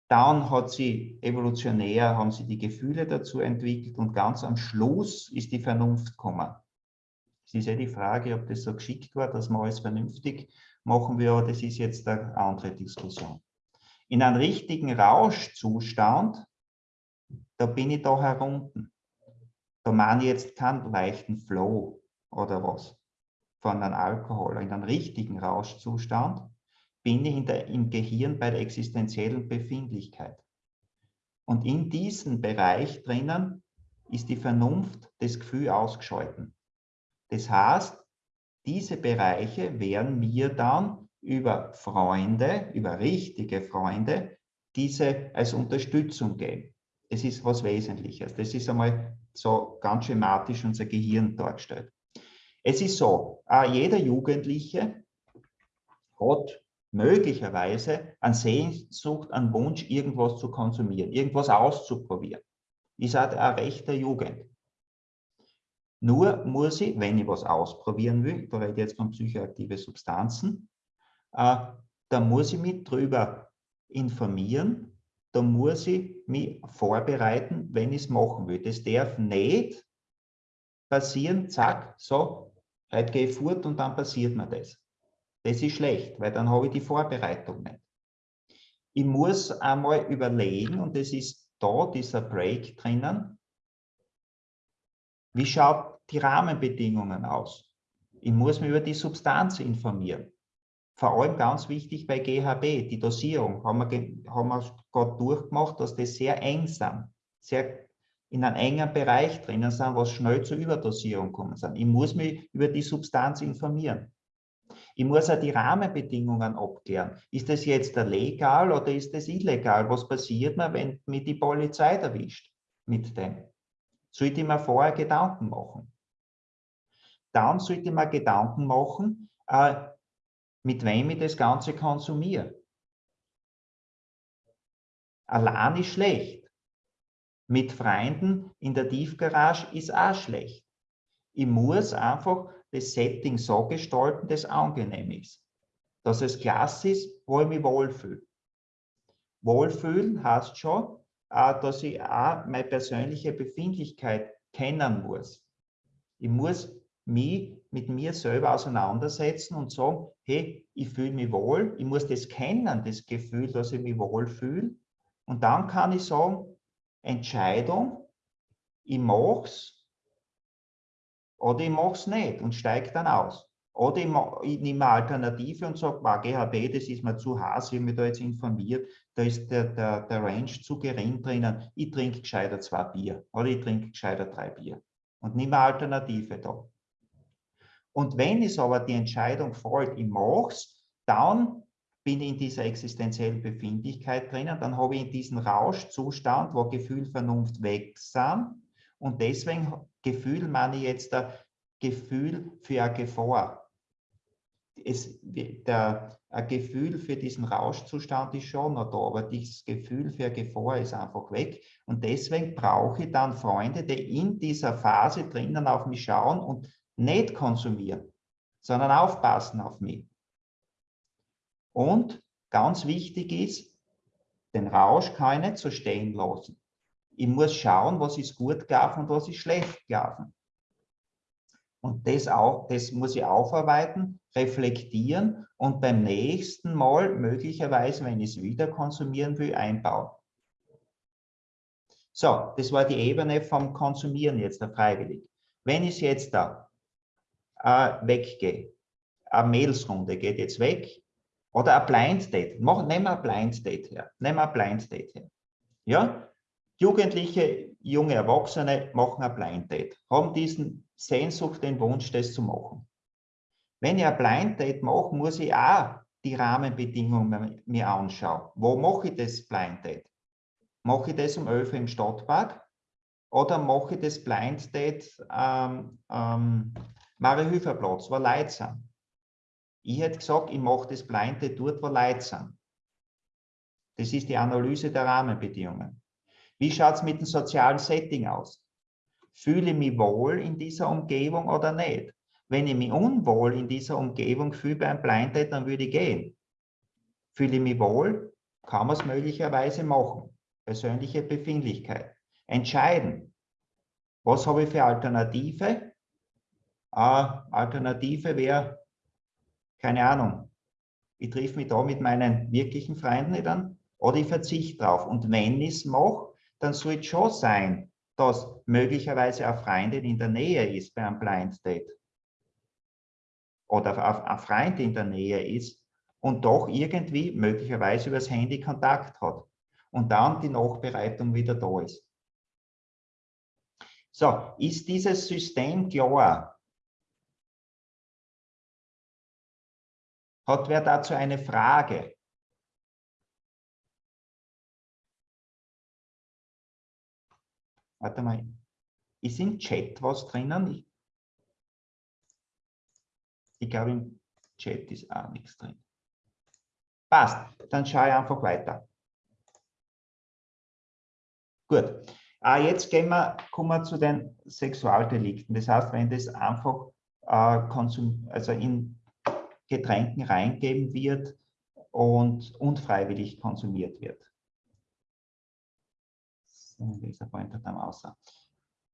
Dann hat sie evolutionär, haben sie die Gefühle dazu entwickelt und ganz am Schluss ist die Vernunft gekommen. Es ist ja die Frage, ob das so geschickt war, dass man alles vernünftig machen will, aber das ist jetzt eine andere Diskussion. In einem richtigen Rauschzustand da bin ich da herunten. Da meine ich jetzt keinen leichten Flow oder was von einem Alkohol. In einem richtigen Rauschzustand bin ich der, im Gehirn bei der existenziellen Befindlichkeit. Und in diesem Bereich drinnen ist die Vernunft, das Gefühl ausgeschalten. Das heißt, diese Bereiche werden mir dann über Freunde, über richtige Freunde, diese als Unterstützung geben. Das ist was Wesentliches. Das ist einmal so ganz schematisch unser Gehirn dargestellt. Es ist so, jeder Jugendliche hat möglicherweise an Sehnsucht, an Wunsch, irgendwas zu konsumieren, irgendwas auszuprobieren. Ist halt ein rechter Jugend. Nur muss ich, wenn ich was ausprobieren will, da rede ich jetzt von psychoaktive Substanzen, äh, da muss ich mich darüber informieren, da muss ich mich vorbereiten, wenn ich es machen will. Das darf nicht passieren, zack, so, heute gehe ich fort und dann passiert mir das. Das ist schlecht, weil dann habe ich die Vorbereitung nicht. Ich muss einmal überlegen, und das ist da dieser Break drinnen, wie schaut die Rahmenbedingungen aus? Ich muss mich über die Substanz informieren vor allem ganz wichtig bei GHB, die Dosierung, haben wir, haben wir gerade durchgemacht, dass die sehr eng sind, sehr in einem engen Bereich drinnen sind, was schnell zur Überdosierung kommen sind. Ich muss mich über die Substanz informieren. Ich muss auch die Rahmenbedingungen abklären. Ist das jetzt legal oder ist das illegal? Was passiert mir, wenn mich die Polizei erwischt mit dem? Sollte ich mir vorher Gedanken machen? Dann sollte ich mir Gedanken machen, äh, mit wem ich das Ganze konsumiere. Allein ist schlecht. Mit Freunden in der Tiefgarage ist auch schlecht. Ich muss einfach das Setting so gestalten, dass es angenehm ist. Dass es klasse ist, wo ich mich wohlfühle. Wohlfühlen heißt schon, dass ich auch meine persönliche Befindlichkeit kennen muss. Ich muss mich mit mir selber auseinandersetzen und sagen, hey, ich fühle mich wohl, ich muss das kennen, das Gefühl, dass ich mich wohl fühle. Und dann kann ich sagen, Entscheidung, ich mache es oder ich mache es nicht und steige dann aus. Oder ich, ich nehme eine Alternative und sage, GHB, das ist mir zu heiß, ich habe mich da jetzt informiert, da ist der, der, der Range zu gering drinnen, ich trinke gescheiter zwei Bier oder ich trinke gescheiter drei Bier und nehme eine Alternative da. Und wenn es aber die Entscheidung fällt, ich mache es, dann bin ich in dieser existenziellen Befindlichkeit drinnen, dann habe ich in diesem Rauschzustand, wo Gefühl, Vernunft weg sind. Und deswegen Gefühl meine ich jetzt ein Gefühl für eine Gefahr. Es, der, ein Gefühl für diesen Rauschzustand ist schon noch da, aber dieses Gefühl für eine Gefahr ist einfach weg. Und deswegen brauche ich dann Freunde, die in dieser Phase drinnen auf mich schauen und nicht konsumieren, sondern aufpassen auf mich. Und ganz wichtig ist, den Rausch kann ich nicht so stehen lassen. Ich muss schauen, was ist gut gelaufen und was ist schlecht gelaufen. Und das, auch, das muss ich aufarbeiten, reflektieren und beim nächsten Mal möglicherweise, wenn ich es wieder konsumieren will, einbauen. So, das war die Ebene vom Konsumieren jetzt, der Freiwillig. Wenn ich jetzt da äh, weggehe. Eine Mailsrunde geht jetzt weg. Oder ein Blind Date. Nehmen wir ein Blind Date her. Nehmen wir ein Blind Date her. Ja? Jugendliche, junge Erwachsene machen ein Blind Date. Haben diesen Sehnsucht, den Wunsch, das zu machen. Wenn ich ein Blind Date mache, muss ich auch die Rahmenbedingungen mir anschauen. Wo mache ich das Blind Date? Mache ich das um 11 Uhr im Stadtpark? Oder mache ich das Blind Date ähm, ähm, Mariahilferplatz, wo Leute sind. Ich hätte gesagt, ich mache das Blinde dort, wo Leute sind. Das ist die Analyse der Rahmenbedingungen. Wie schaut es mit dem sozialen Setting aus? Fühle ich mich wohl in dieser Umgebung oder nicht? Wenn ich mich unwohl in dieser Umgebung fühle beim Blinded, dann würde ich gehen. Fühle ich mich wohl, kann man es möglicherweise machen. Persönliche Befindlichkeit. Entscheiden. Was habe ich für Alternative? Alternative wäre, keine Ahnung, ich treffe mich da mit meinen wirklichen Freunden an oder ich verzichte drauf. Und wenn ich es mache, dann soll es schon sein, dass möglicherweise eine Freundin in der Nähe ist bei einem Blind Date oder ein Freund in der Nähe ist und doch irgendwie möglicherweise übers Handy Kontakt hat und dann die Nachbereitung wieder da ist. So, ist dieses System klar? Hat wer dazu eine Frage? Warte mal, ist im Chat was drinnen? Ich, ich glaube, im Chat ist auch nichts drin. Passt, dann schaue ich einfach weiter. Gut, ah, jetzt gehen wir, kommen wir zu den Sexualdelikten. Das heißt, wenn das einfach äh, konsum, also in Getränken reingeben wird und unfreiwillig konsumiert wird.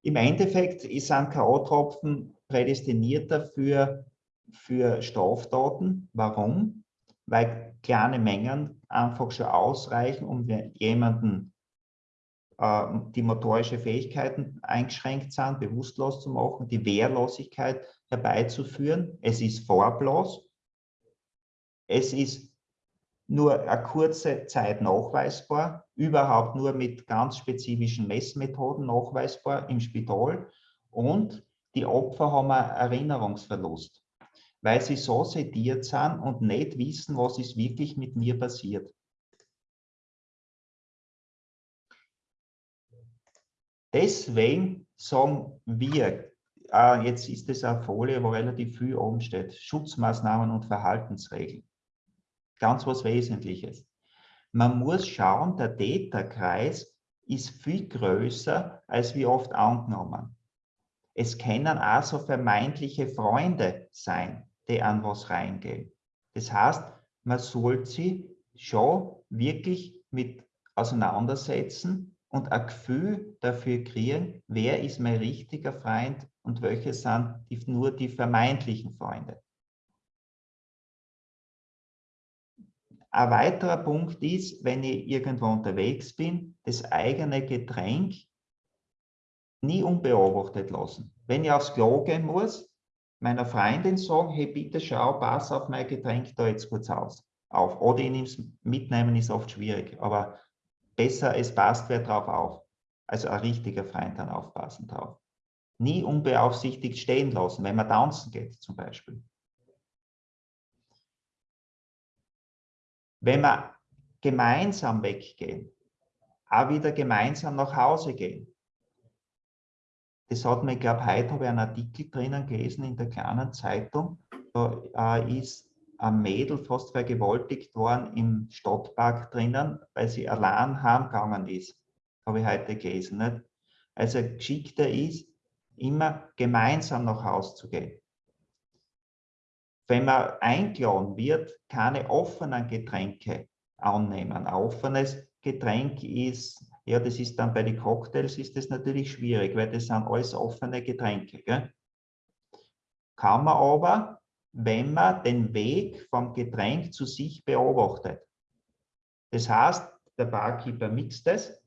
Im Endeffekt ist ein K.O.-Tropfen prädestiniert dafür für Straftaten. Warum? Weil kleine Mengen einfach schon ausreichen, um jemanden äh, die motorische Fähigkeiten eingeschränkt sind, bewusstlos zu machen, die Wehrlosigkeit herbeizuführen. Es ist farblos. Es ist nur eine kurze Zeit nachweisbar, überhaupt nur mit ganz spezifischen Messmethoden nachweisbar im Spital. Und die Opfer haben einen Erinnerungsverlust, weil sie so sediert sind und nicht wissen, was ist wirklich mit mir passiert. Deswegen sagen wir, äh, jetzt ist es eine Folie, wo relativ viel oben steht, Schutzmaßnahmen und Verhaltensregeln ganz was Wesentliches. Man muss schauen, der Täterkreis ist viel größer, als wie oft angenommen. Es können auch so vermeintliche Freunde sein, die an was reingehen. Das heißt, man sollte sie schon wirklich mit auseinandersetzen und ein Gefühl dafür kriegen, wer ist mein richtiger Freund und welche sind die, nur die vermeintlichen Freunde. Ein weiterer Punkt ist, wenn ich irgendwo unterwegs bin, das eigene Getränk nie unbeobachtet lassen. Wenn ich aufs Klo gehen muss, meiner Freundin sagen, hey, bitte schau, pass auf mein Getränk da jetzt kurz aus. Auf. Oder ich mitnehmen ist oft schwierig, aber besser, es passt wer drauf auf. Also ein richtiger Freund dann aufpassen drauf. Nie unbeaufsichtigt stehen lassen, wenn man tanzen geht zum Beispiel. Wenn wir gemeinsam weggehen, auch wieder gemeinsam nach Hause gehen. Das hat mir, ich glaube, heute habe ich einen Artikel drinnen gelesen in der kleinen Zeitung. Da äh, ist ein Mädel fast vergewaltigt worden im Stadtpark drinnen, weil sie allein heimgegangen ist. Habe ich heute gelesen. Nicht? Also geschickter ist, immer gemeinsam nach Hause zu gehen wenn man eingeladen wird, keine offenen Getränke annehmen. Ein offenes Getränk ist, ja, das ist dann bei den Cocktails ist das natürlich schwierig, weil das sind alles offene Getränke. Gell? Kann man aber, wenn man den Weg vom Getränk zu sich beobachtet. Das heißt, der Barkeeper mixt es,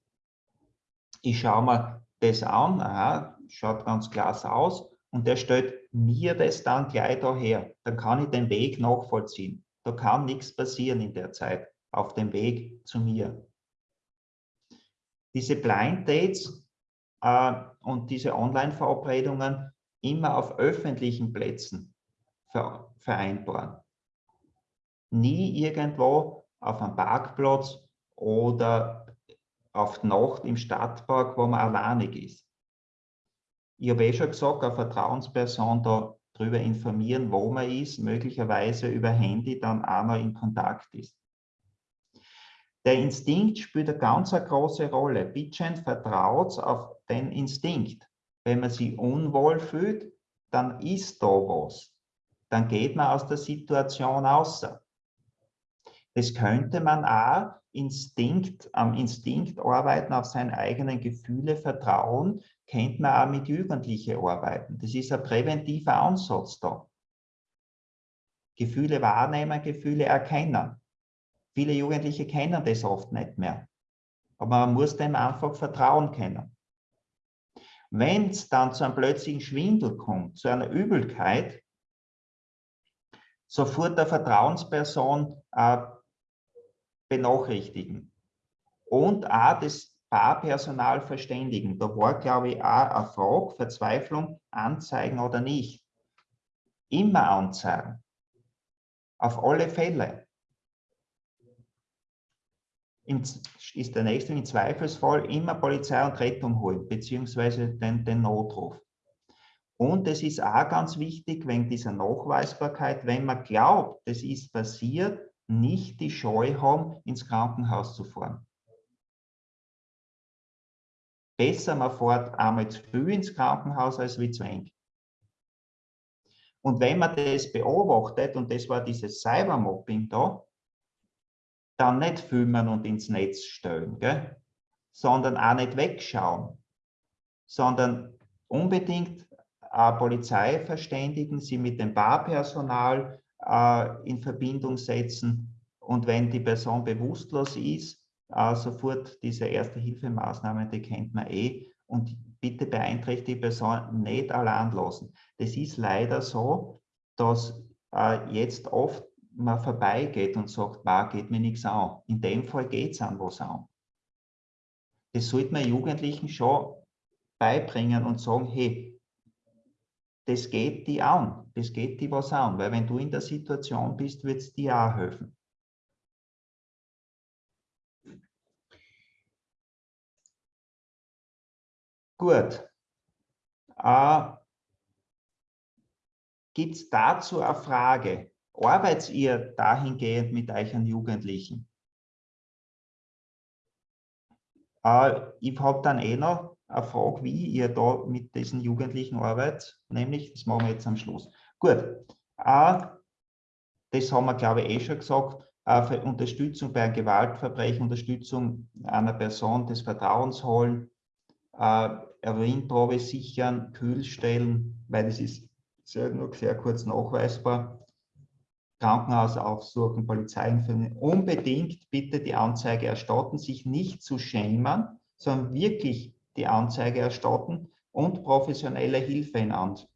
ich schaue mir das an, aha, schaut ganz klasse aus, und der stellt mir das dann gleich daher. Dann kann ich den Weg nachvollziehen. Da kann nichts passieren in der Zeit auf dem Weg zu mir. Diese Blind Dates äh, und diese Online-Verabredungen immer auf öffentlichen Plätzen ver vereinbaren. Nie irgendwo auf einem Parkplatz oder auf Nacht im Stadtpark, wo man alleinig ist ich habe eh schon gesagt, eine Vertrauensperson da darüber informieren, wo man ist, möglicherweise über Handy dann auch noch in Kontakt ist. Der Instinkt spielt eine ganz eine große Rolle. Bitchen vertraut auf den Instinkt. Wenn man sich unwohl fühlt, dann ist da was. Dann geht man aus der Situation außer. Das könnte man auch Instinkt, am Instinkt arbeiten, auf seine eigenen Gefühle vertrauen, könnte man auch mit Jugendlichen arbeiten. Das ist ein präventiver Ansatz da. Gefühle wahrnehmen, Gefühle erkennen. Viele Jugendliche kennen das oft nicht mehr. Aber man muss dem einfach vertrauen können. Wenn es dann zu einem plötzlichen Schwindel kommt, zu einer Übelkeit, sofort der Vertrauensperson äh, benachrichtigen und auch das Barpersonal verständigen. Da war, glaube ich, auch eine Frage, Verzweiflung, anzeigen oder nicht. Immer anzeigen. Auf alle Fälle. Im, ist der nächste im Zweifelsfall immer Polizei und Rettung holen, beziehungsweise den, den Notruf. Und es ist auch ganz wichtig, wegen dieser Nachweisbarkeit, wenn man glaubt, es ist passiert, nicht die Scheu haben, ins Krankenhaus zu fahren. Besser, man fährt einmal zu früh ins Krankenhaus als wie zu eng. Und wenn man das beobachtet, und das war dieses Cybermobbing da, dann nicht filmen und ins Netz stellen, gell? sondern auch nicht wegschauen, sondern unbedingt äh, Polizei verständigen, sie mit dem Barpersonal äh, in Verbindung setzen und wenn die Person bewusstlos ist, äh, sofort diese Erste-Hilfemaßnahmen, die kennt man eh, und bitte beeinträchtigte Person nicht allein lassen. Das ist leider so, dass äh, jetzt oft man vorbeigeht und sagt, bah, geht mir nichts an. In dem Fall geht es an was an. Das sollte man Jugendlichen schon beibringen und sagen, hey, das geht die an, das geht die was an, weil wenn du in der Situation bist, wird es dir auch helfen. Gut. Äh, Gibt es dazu eine Frage? Arbeitet ihr dahingehend mit euren Jugendlichen? Äh, ich habe dann eh noch eine Frage, wie ihr da mit diesen Jugendlichen arbeitet, nämlich, das machen wir jetzt am Schluss. Gut, äh, das haben wir, glaube ich, eh schon gesagt, äh, Unterstützung bei einem Gewaltverbrechen, Unterstützung einer Person des Vertrauens holen, äh, Urinprobe sichern, kühl stellen, weil das ist sehr, nur sehr kurz nachweisbar. Krankenhaus aufsuchen, Polizei informieren. Unbedingt bitte die Anzeige erstatten, sich nicht zu schämen, sondern wirklich die Anzeige erstatten und professionelle Hilfe in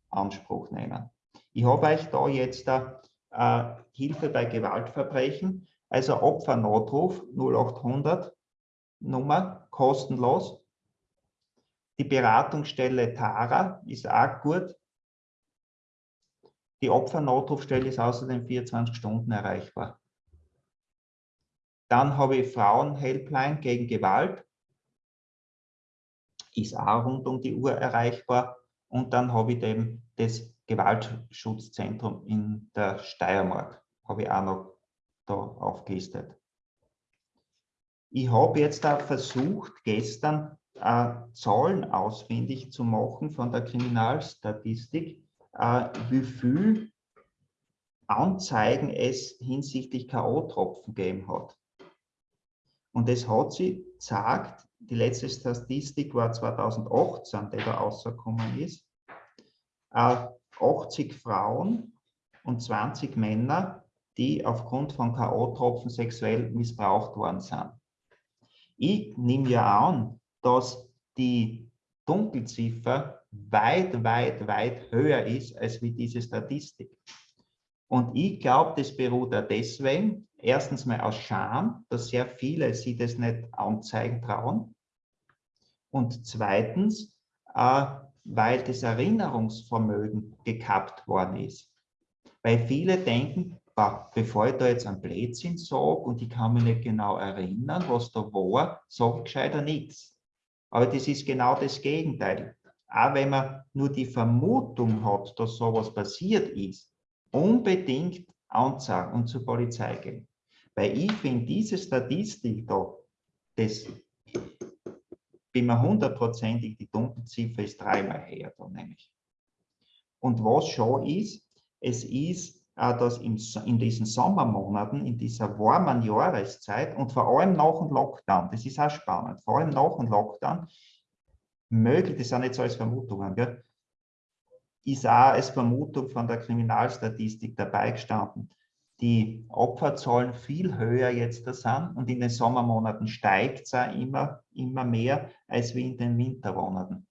Anspruch nehmen. Ich habe euch da jetzt äh, Hilfe bei Gewaltverbrechen, also Opfernotruf 0800 Nummer, kostenlos. Die Beratungsstelle Tara ist auch gut. Die Opfernotrufstelle ist außerdem 24 Stunden erreichbar. Dann habe ich Frauenhelpline gegen Gewalt. Ist auch rund um die Uhr erreichbar. Und dann habe ich eben das Gewaltschutzzentrum in der Steiermark. Habe ich auch noch da aufgelistet. Ich habe jetzt da versucht, gestern äh, Zahlen ausfindig zu machen von der Kriminalstatistik, äh, wie viel Anzeigen es hinsichtlich K.O.-Tropfen gegeben hat. Und es hat sie gesagt, die letzte Statistik war 2018, die da rausgekommen ist, äh, 80 Frauen und 20 Männer, die aufgrund von K.O.-Tropfen sexuell missbraucht worden sind. Ich nehme ja an, dass die Dunkelziffer weit, weit, weit höher ist als wie diese Statistik. Und ich glaube, das beruht auch deswegen, erstens mal aus Scham, dass sehr viele sie das nicht anzeigen trauen. Und zweitens, äh, weil das Erinnerungsvermögen gekappt worden ist. Weil viele denken, bevor ich da jetzt einen Blödsinn sage und ich kann mich nicht genau erinnern, was da war, sage ich gescheiter nichts. Aber das ist genau das Gegenteil. Auch wenn man nur die Vermutung hat, dass sowas passiert ist, unbedingt anzeigen und zur Polizei gehen. Weil ich finde, diese Statistik da, das bin mir hundertprozentig, die Dunkelziffer ist dreimal her da nämlich. Und was schon ist, es ist dass in, in diesen Sommermonaten, in dieser warmen Jahreszeit und vor allem nach dem Lockdown, das ist auch spannend, vor allem nach dem Lockdown, möglich, das sind jetzt alles Vermutungen, gell, ist auch als Vermutung von der Kriminalstatistik dabei gestanden, die Opferzahlen viel höher jetzt da sind und in den Sommermonaten steigt es auch immer, immer mehr als wie in den Wintermonaten.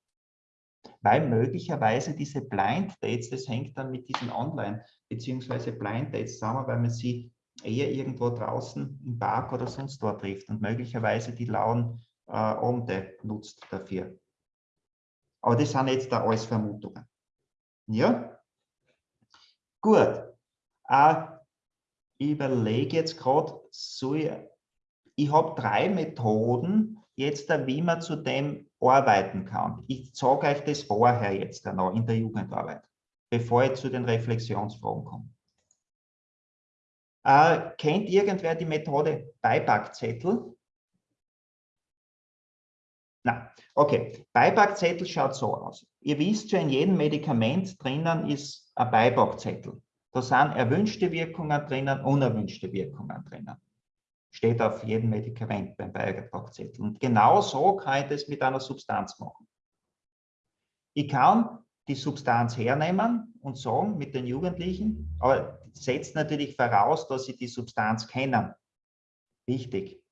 Weil möglicherweise diese Blind Dates, das hängt dann mit diesen Online- bzw. Blind Dates zusammen, weil man sie eher irgendwo draußen im Park oder sonst dort trifft und möglicherweise die lauen äh, Abende nutzt dafür. Aber das sind jetzt da alles Vermutungen. Ja? Gut. Äh, ich überlege jetzt gerade, so ich, ich habe drei Methoden, jetzt wie man zu dem arbeiten kann. Ich sage euch das vorher jetzt noch in der Jugendarbeit, bevor ich zu den Reflexionsfragen komme. Äh, kennt irgendwer die Methode Beipackzettel? Na, okay. Beipackzettel schaut so aus. Ihr wisst schon, in jedem Medikament drinnen ist ein Beipackzettel. Da sind erwünschte Wirkungen drinnen, unerwünschte Wirkungen drinnen. Steht auf jedem Medikament beim Beipackzettel. Und genau so kann ich das mit einer Substanz machen. Ich kann die Substanz hernehmen und sagen mit den Jugendlichen, aber setzt natürlich voraus, dass sie die Substanz kennen. Wichtig.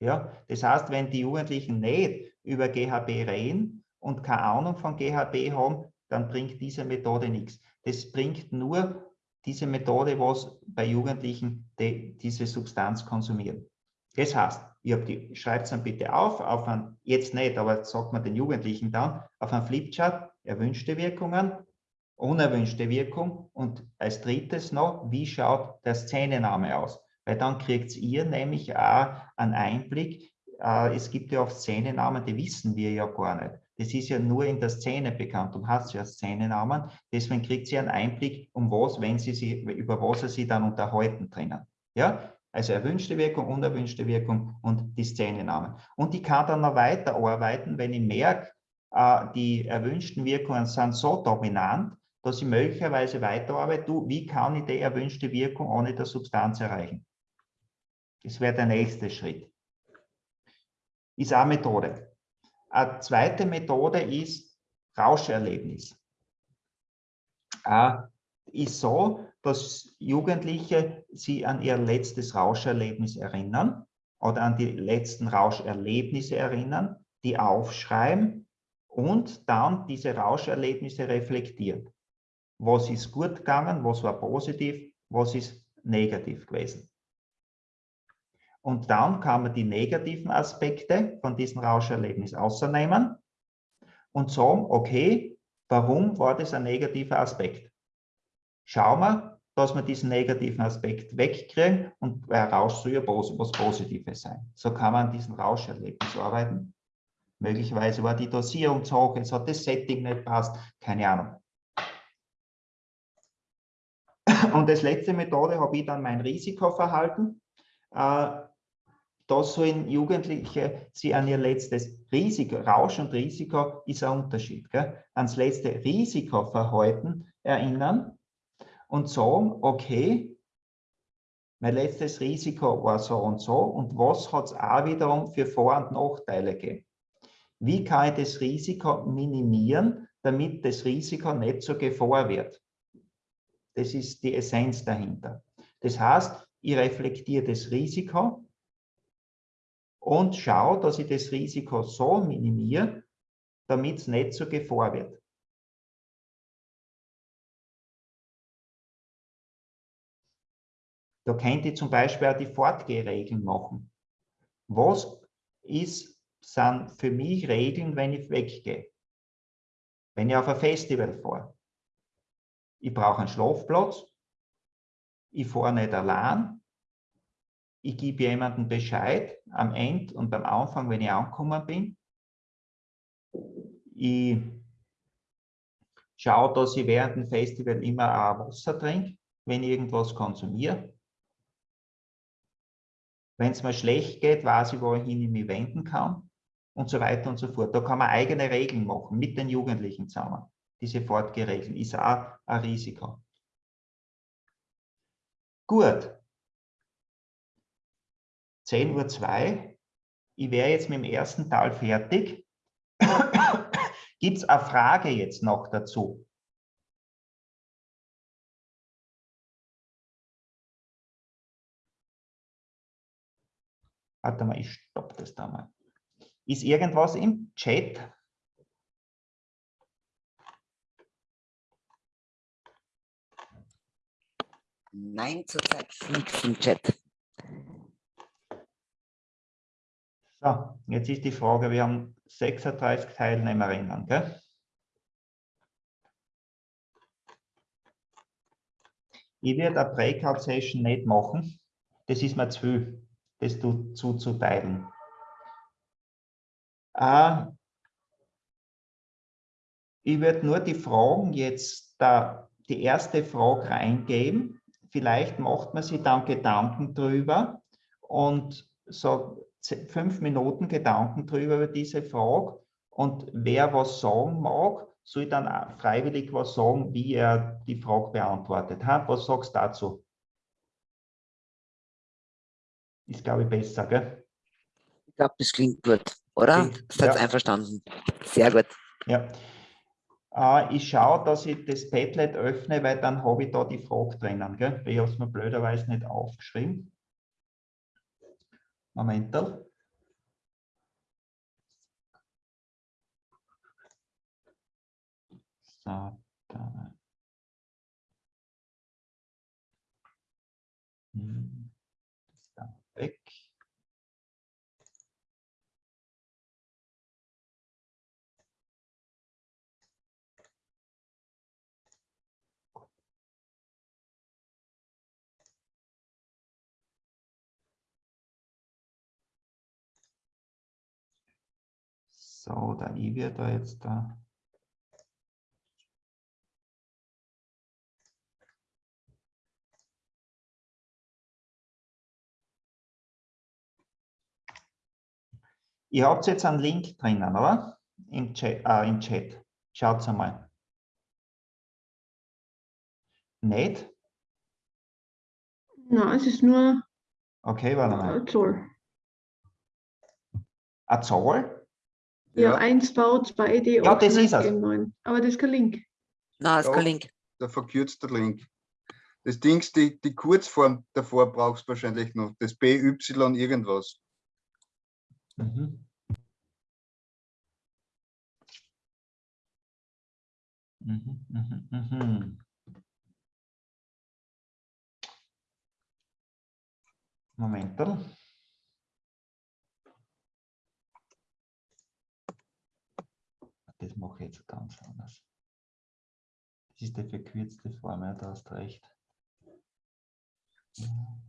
Ja, das heißt, wenn die Jugendlichen nicht über GHB reden und keine Ahnung von GHB haben, dann bringt diese Methode nichts. Das bringt nur diese Methode, was bei Jugendlichen die, diese Substanz konsumieren. Das heißt, die, schreibt es dann bitte auf, auf ein, jetzt nicht, aber sagt man den Jugendlichen dann, auf ein Flipchart, erwünschte Wirkungen, unerwünschte Wirkung und als drittes noch, wie schaut der Szenename aus? Weil dann kriegt ihr nämlich auch einen Einblick, äh, es gibt ja oft Szenenamen, die wissen wir ja gar nicht. Das ist ja nur in der Szene bekannt und hat ja Szenenamen. Deswegen kriegt sie einen Einblick, um was, wenn sie sich, über was sie dann unterhalten drinnen. Ja, also erwünschte Wirkung, unerwünschte Wirkung und die Szenenamen. Und ich kann dann noch weiterarbeiten, wenn ich merke, äh, die erwünschten Wirkungen sind so dominant, dass ich möglicherweise weiterarbeite, du, wie kann ich die erwünschte Wirkung ohne der Substanz erreichen? Das wäre der nächste Schritt. Ist eine Methode. Eine zweite Methode ist Rauscherlebnis. Äh, ist so, dass Jugendliche sie an ihr letztes Rauscherlebnis erinnern oder an die letzten Rauscherlebnisse erinnern, die aufschreiben und dann diese Rauscherlebnisse reflektieren. Was ist gut gegangen, was war positiv, was ist negativ gewesen. Und dann kann man die negativen Aspekte von diesem Rauscherlebnis außernehmen und sagen, okay, warum war das ein negativer Aspekt? Schauen wir, dass wir diesen negativen Aspekt wegkriegen und bei Rausch soll ja was Positives sein. So kann man an diesem Rauscherlebnis arbeiten. Möglicherweise war die Dosierung zu hoch, jetzt hat das Setting nicht passt, keine Ahnung. Und als letzte Methode habe ich dann mein Risikoverhalten. Äh, da sollen Jugendliche sie an ihr letztes Risiko, Rausch und Risiko ist ein Unterschied, gell? ans letzte Risikoverhalten erinnern und sagen, okay, mein letztes Risiko war so und so und was hat es auch wiederum für Vor- und Nachteile gegeben? Wie kann ich das Risiko minimieren, damit das Risiko nicht zur Gefahr wird? Das ist die Essenz dahinter. Das heißt, ich reflektiere das Risiko und schaue, dass ich das Risiko so minimiere, damit es nicht zur Gefahr wird. Da könnte ich zum Beispiel auch die Fortgehregeln machen. Was ist, sind für mich Regeln, wenn ich weggehe? Wenn ich auf ein Festival fahre? ich brauche einen Schlafplatz, ich fahre nicht allein, ich gebe jemandem Bescheid am Ende und beim Anfang, wenn ich angekommen bin. Ich schaue, dass ich während dem Festival immer auch Wasser trinke, wenn ich irgendwas konsumiere. Wenn es mir schlecht geht, weiß ich, wohin ich mich wenden kann und so weiter und so fort. Da kann man eigene Regeln machen mit den Jugendlichen zusammen diese Fortgeregeln, ist auch ein Risiko. Gut. 10.02 Uhr, ich wäre jetzt mit dem ersten Teil fertig. Gibt es eine Frage jetzt noch dazu? Warte mal, ich stoppe das da mal. Ist irgendwas im Chat? Nein, zurzeit nichts im Chat. So, jetzt ist die Frage, wir haben 36 Teilnehmerinnen, gell? Ich werde eine Breakout-Session nicht machen. Das ist mir zu viel, das zuzuteilen. Äh, ich werde nur die Fragen jetzt, da, die erste Frage reingeben. Vielleicht macht man sich dann Gedanken drüber und so fünf Minuten Gedanken drüber über diese Frage. Und wer was sagen mag, soll dann freiwillig was sagen, wie er die Frage beantwortet hat. Was sagst du dazu? Ist, glaube ich, besser, gell? Ich glaube, das klingt gut, oder? Seid ja. einverstanden? Sehr gut. Ja. Äh, ich schaue, dass ich das Padlet öffne, weil dann habe ich da die Frage drinnen. Gell? Ich habe es mir blöderweise nicht aufgeschrieben. Moment. So, da. So, da ich wird da jetzt da Ihr habt jetzt einen Link drinnen, oder? Im Chat. Äh, im Chat. Schaut einmal. Nicht? Nein, es ist nur okay, warte mal. eine Zahl. Eine Ja, 1 V, 2D, ja, das ist es. 9. Aber das ist kein Link. Nein, das ist kein Link. Der verkürzte Link. Das Ding, die, die Kurzform davor brauchst du wahrscheinlich noch. Das BY irgendwas. Mhm. Mhm, mhm, mhm. Moment. Das mache ich jetzt ganz anders. Das ist die verkürzte Form, ja, da hast recht. Ja.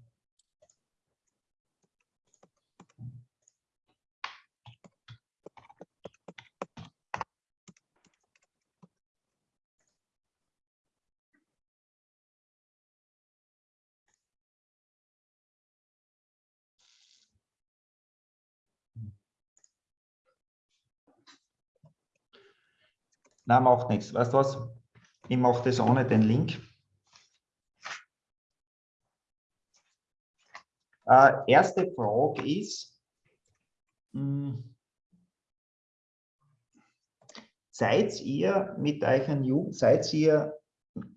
Na, macht nichts. Weißt du was? Ich mache das ohne den Link. Äh, erste Frage ist, mh, hm, seid ihr mit euren seid ihr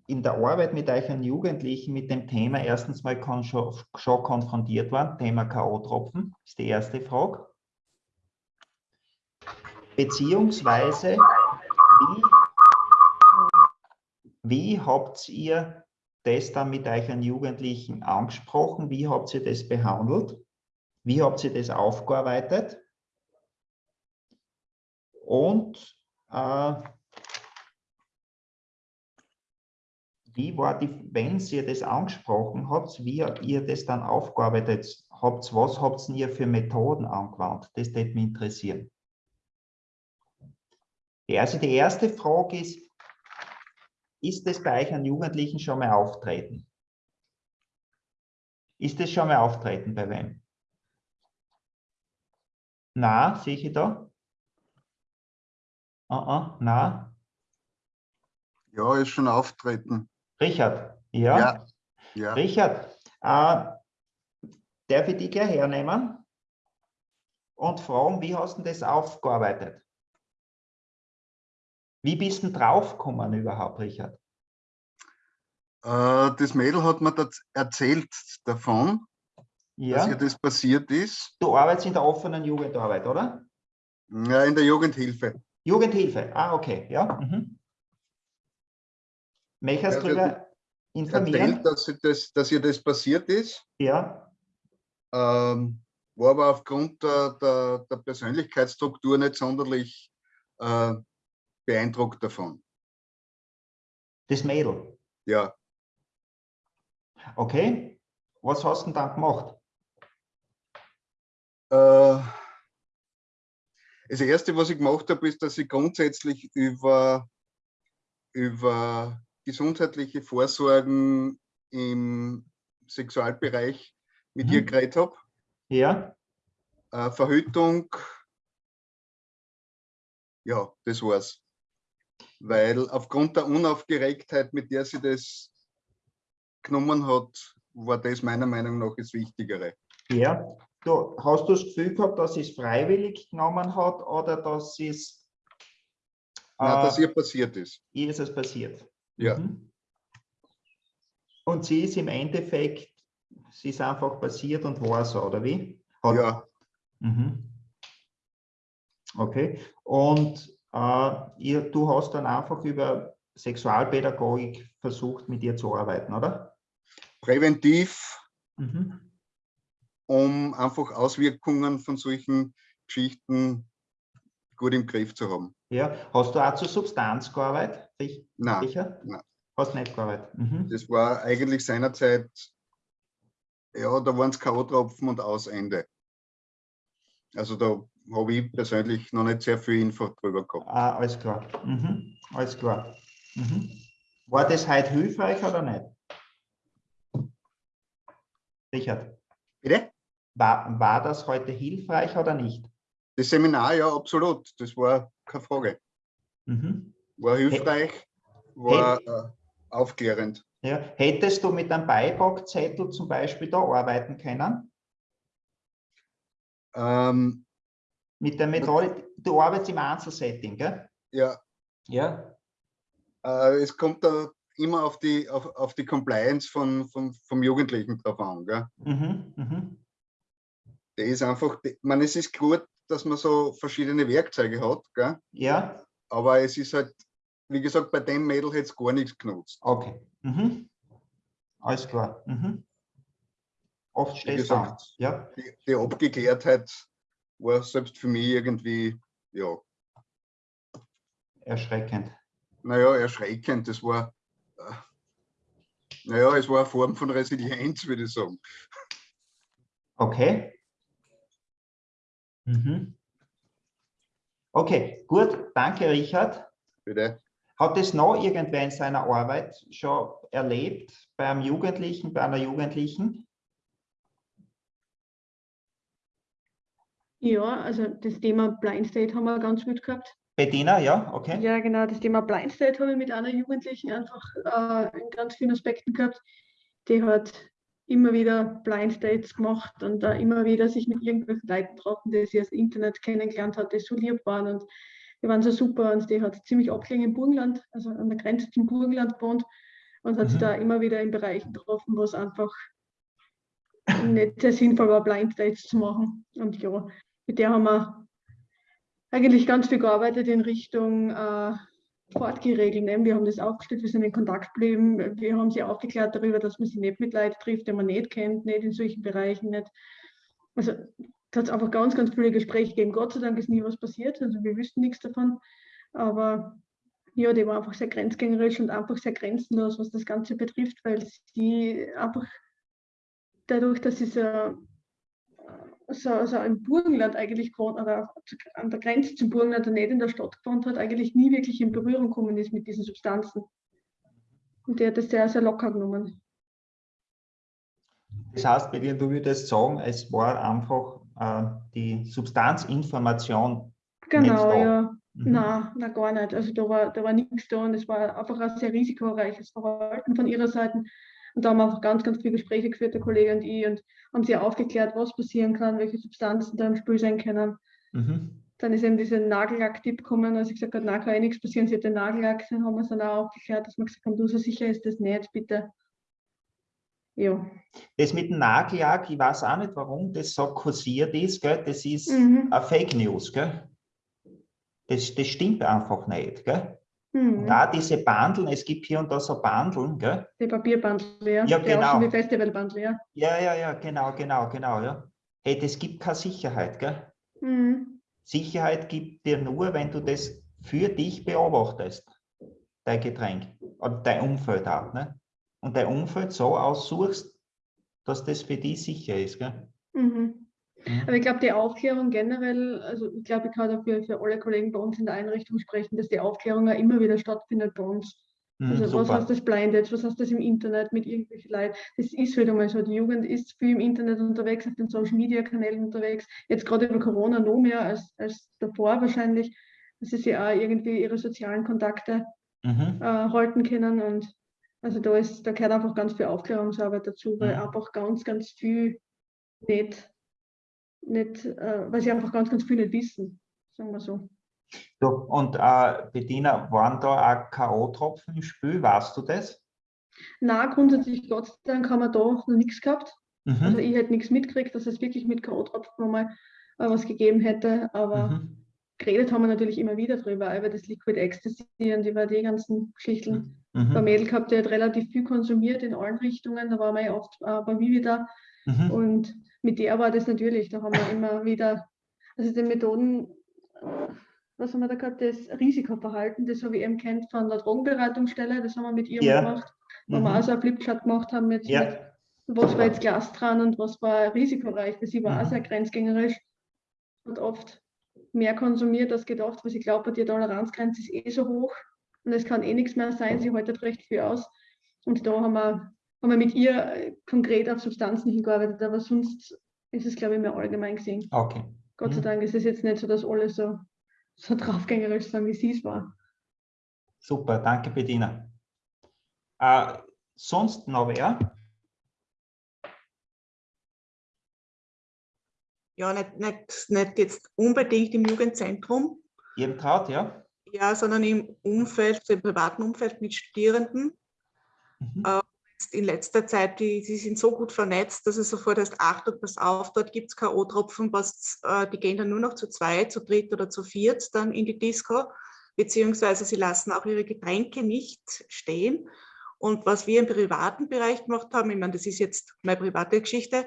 in der Arbeit mit euren Jugendlichen mit dem Thema erstens mal schon, schon konfrontiert worden, Thema K.O.-Tropfen, ist die erste Frage. Beziehungsweise wie, wie habt ihr das dann mit euren Jugendlichen angesprochen? Wie habt ihr das behandelt? Wie habt ihr das aufgearbeitet? Und äh, wie war die, wenn ihr das angesprochen habt, wie ihr das dann aufgearbeitet habt, was habt ihr für Methoden angewandt? Das würde mich interessieren. Also die erste Frage ist, ist das bei euch an Jugendlichen schon mal auftreten? Ist das schon mal auftreten bei wem? Na, sehe ich da? Uh -uh, na? Ja, ist schon auftreten. Richard, ja? Ja. ja. Richard, äh, darf ich dich gleich hernehmen und fragen, wie hast du das aufgearbeitet? Wie bist du draufgekommen überhaupt, Richard? Äh, das Mädel hat mir erzählt davon dass ihr Ja, das passiert ist. du arbeitest in der offenen Jugendarbeit, oder? Ja, in der Jugendhilfe. Jugendhilfe, ah, okay, ja. Mhm. Möchtest Ja, du darüber Erzählt, informieren? dass, ihr das, dass ihr das passiert ist. Ja, Ähm, war aber aufgrund der, der, der Persönlichkeitsstruktur nicht sonderlich äh, beeindruckt davon. das Mädel. Ja, Okay, was hast du denn dann gemacht? äh, das erste, was ich gemacht habe, ist, dass ich grundsätzlich über, über gesundheitliche Vorsorgen im Sexualbereich mit ihr Mhm. geredet habe. Ja, Äh, Verhütung, ja, das war's. Weil aufgrund der Unaufgeregtheit, mit der sie das genommen hat, war das meiner Meinung nach das Wichtigere. ja. Du, hast du das Gefühl gehabt, dass sie es freiwillig genommen hat oder dass sie es Na, dass äh, ihr passiert ist. ihr ist es passiert? Ja. Mhm. Und sie ist im Endeffekt, sie ist einfach passiert und war so, oder wie? Hat, Ja, Mhm. Okay. Und äh, ihr, du hast dann einfach über Sexualpädagogik versucht, mit ihr zu arbeiten, oder? präventiv, Mhm. um einfach Auswirkungen von solchen Geschichten gut im Griff zu haben. Ja. Hast du auch zur Substanz gearbeitet? Sich- Nein, Sicher? nein. Hast nicht gearbeitet. Mhm. das war eigentlich seinerzeit, ja, da waren es K.O.-Tropfen und aus Ende. Also da habe ich persönlich noch nicht sehr viel Info drüber gehabt. Ah, alles klar. Mhm. Alles klar. Mhm. War das heute hilfreich oder nicht? Richard, Bitte? war, war das heute hilfreich oder nicht? Das Seminar, ja, absolut. Das war keine Frage. Mhm. War hilfreich, war äh, aufklärend. Ja. Hättest du mit einem Beipackzettel zum Beispiel da arbeiten können? Ähm, Mit der Methode, du arbeitest im Einzelsetting, gell? ja, Ja. äh, es kommt da immer auf die, auf, auf die Compliance von, von, vom Jugendlichen drauf an. Gell? Mhm. Mhm. Der ist einfach, ich meine, es ist gut, dass man so verschiedene Werkzeuge hat, gell? Ja, aber es ist halt, wie gesagt, bei dem Mädel hätte es gar nichts genutzt. okay. Mhm. Alles klar. Mhm. Oft stehst du an. Ja, die, die Abgeklärtheit war selbst für mich irgendwie, ja, erschreckend. naja, erschreckend. Das war, äh, naja, es war eine Form von Resilienz, würde ich sagen. Okay. Mhm. Okay, gut. Danke, Richard. Bitte. Hat es noch irgendwer in seiner Arbeit schon erlebt, beim Jugendlichen, bei einer Jugendlichen? Ja, also das Thema Blind State haben wir ganz gut gehabt. Bettina, ja, okay. Ja, genau, das Thema Blind State habe ich mit einer Jugendlichen einfach äh, in ganz vielen Aspekten gehabt. Die hat immer wieder Blind Dates gemacht und da immer wieder sich mit irgendwelchen Leuten getroffen, die sie aus dem Internet kennengelernt hat, die so lieb waren und die waren so super und die hat ziemlich abgelegen im Burgenland, also an der Grenze zum Burgenland gewohnt und hat sich Mhm. da immer wieder in Bereichen getroffen, wo es einfach nicht sehr sinnvoll war, Blind Dates zu machen. Und ja, mit der haben wir eigentlich ganz viel gearbeitet in Richtung äh, Fortgeregeln. Ne? Wir haben das aufgestellt, wir sind in Kontakt geblieben, wir haben sie aufgeklärt darüber, dass man sie nicht mit Leuten trifft, die man nicht kennt, nicht in solchen Bereichen nicht. Also da hat es einfach ganz, ganz viele Gespräche gegeben. Gott sei Dank ist nie was passiert, also wir wüssten nichts davon. Aber ja, die war einfach sehr grenzgängerisch und einfach sehr grenzenlos, was das Ganze betrifft, weil sie einfach dadurch, dass sie so, so, so im Burgenland eigentlich gewohnt oder an der Grenze zum Burgenland nicht in der Stadt gewohnt hat, eigentlich nie wirklich in Berührung gekommen ist mit diesen Substanzen. Und die hat das sehr, sehr locker genommen. Das heißt, bei dir, du würdest sagen, es war einfach äh, die Substanzinformation. Genau, ja. Mhm. Nein, nein, gar nicht. Also da war, da war nichts da und es war einfach ein sehr risikoreiches Verhalten von ihrer Seite. Und da haben wir einfach ganz, ganz viele Gespräche geführt, der Kollege und ich, und haben sie aufgeklärt, was passieren kann, welche Substanzen da im Spiel sein können. Mhm. Dann ist eben dieser Nagellack-Tipp gekommen, als ich gesagt habe, na, kann eh nichts passieren, sie hat den Nagellack, dann haben wir es dann auch aufgeklärt, dass wir gesagt haben, du, so sicher ist das nicht, bitte ja. Das mit dem Nagellack, ich weiß auch nicht, warum das so kursiert ist, gell? das ist Mhm. eine Fake News. Gell? Das, das stimmt einfach nicht. Gell? Mhm. Und auch diese Bandeln, es gibt hier und da so Bandeln, gell? Die Papierbandel, ja. Ja, genau. wie Festivalbandel, ja. Ja, ja, ja, genau, genau, genau, ja. Hey, das gibt keine Sicherheit, gell? Mhm. Sicherheit gibt dir nur, wenn du das für dich beobachtest, dein Getränk oder dein Umfeld auch, ne? Und dein Umfeld so aussuchst, dass das für dich sicher ist, gell? Mhm. Aber ich glaube, die Aufklärung generell, also ich glaube, ich kann auch für, alle Kollegen bei uns in der Einrichtung sprechen, dass die Aufklärung ja immer wieder stattfindet bei uns. Mhm, Also was super. heißt das Blinded, was heißt das im Internet mit irgendwelchen Leuten? Das ist wieder mal so, die Jugend ist viel im Internet unterwegs, auf den Social Media Kanälen unterwegs, jetzt gerade über Corona noch mehr als, als davor wahrscheinlich, dass sie sich auch irgendwie ihre sozialen Kontakte Mhm. äh, halten können und also da ist, da gehört einfach ganz viel Aufklärungsarbeit dazu, weil Mhm. einfach ganz, ganz viel nicht, nicht äh, weil sie einfach ganz, ganz viel nicht wissen, sagen wir so. Du, und äh, Bettina, waren da auch K.O.-Tropfen im Spiel, weißt du das? Na, grundsätzlich Gott sei Dank haben wir da noch nichts gehabt. Also Mhm. ich hätte nichts mitgekriegt, dass es wirklich mit K.O.-Tropfen mal äh, was gegeben hätte, aber Mhm. geredet haben wir natürlich immer wieder drüber, über das Liquid Ecstasy und über die ganzen Geschichten. Mhm. Mädel gehabt, die hat relativ viel konsumiert in allen Richtungen, da waren wir ja oft äh, bei Vivi da Mhm. und mit der war das natürlich, da haben wir immer wieder, also die Methoden, was haben wir da gehabt, das Risikoverhalten, das habe ich eben kennt von der Drogenberatungsstelle, das haben wir mit ihr Ja. gemacht, wo wir Mhm. auch so ein Flipchart gemacht haben mit, Ja. mit was war jetzt Glas dran und was war risikoreich. Für sie war auch Mhm. sehr grenzgängerisch und oft mehr konsumiert als gedacht, weil sie glaubt, die Toleranzgrenze ist eh so hoch und es kann eh nichts mehr sein, sie haltet recht viel aus. Und da haben wir, haben wir mit ihr äh, konkret auf Substanzen hingearbeitet, aber sonst ist es, glaube ich, mehr allgemein gesehen. Okay. Gott sei Mhm. Dank ist es jetzt nicht so, dass alle so, so draufgängerisch sind, wie sie es war. Super, danke Bettina. Äh, sonst noch wer? Ja, nicht, nicht, nicht jetzt unbedingt im Jugendzentrum, Ihr traut, ja? ja, sondern im Umfeld, im privaten Umfeld mit Studierenden. Mhm. Äh, in letzter Zeit, die, die sind so gut vernetzt, dass es sofort heißt, Achtung, pass auf, dort gibt es K.O.-Tropfen, äh, die gehen dann nur noch zu zweit, zu dritt oder zu viert dann in die Disco, beziehungsweise sie lassen auch ihre Getränke nicht stehen. Und was wir im privaten Bereich gemacht haben, ich meine, das ist jetzt meine private Geschichte,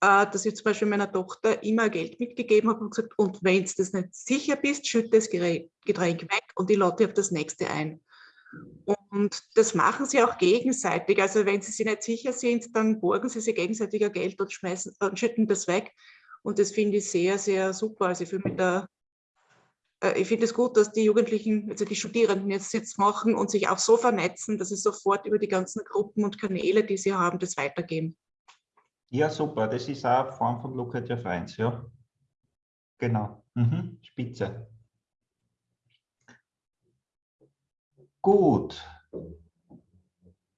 äh, dass ich zum Beispiel meiner Tochter immer Geld mitgegeben habe und gesagt, und wenn du das nicht sicher bist, schütte das Getränk weg und ich lade auf das nächste ein. Und das machen sie auch gegenseitig. Also wenn sie sich nicht sicher sind, dann borgen sie sich gegenseitig ein Geld und schmeißen und schütten das weg. Und das finde ich sehr, sehr super. Also ich fühle mich da, äh, ich finde es gut, dass die Jugendlichen, also die Studierenden jetzt, jetzt machen und sich auch so vernetzen, dass sie sofort über die ganzen Gruppen und Kanäle, die sie haben, das weitergeben. Ja, super. Das ist auch eine Form von Look at your friends, ja. Genau. Mhm. Spitze. Gut.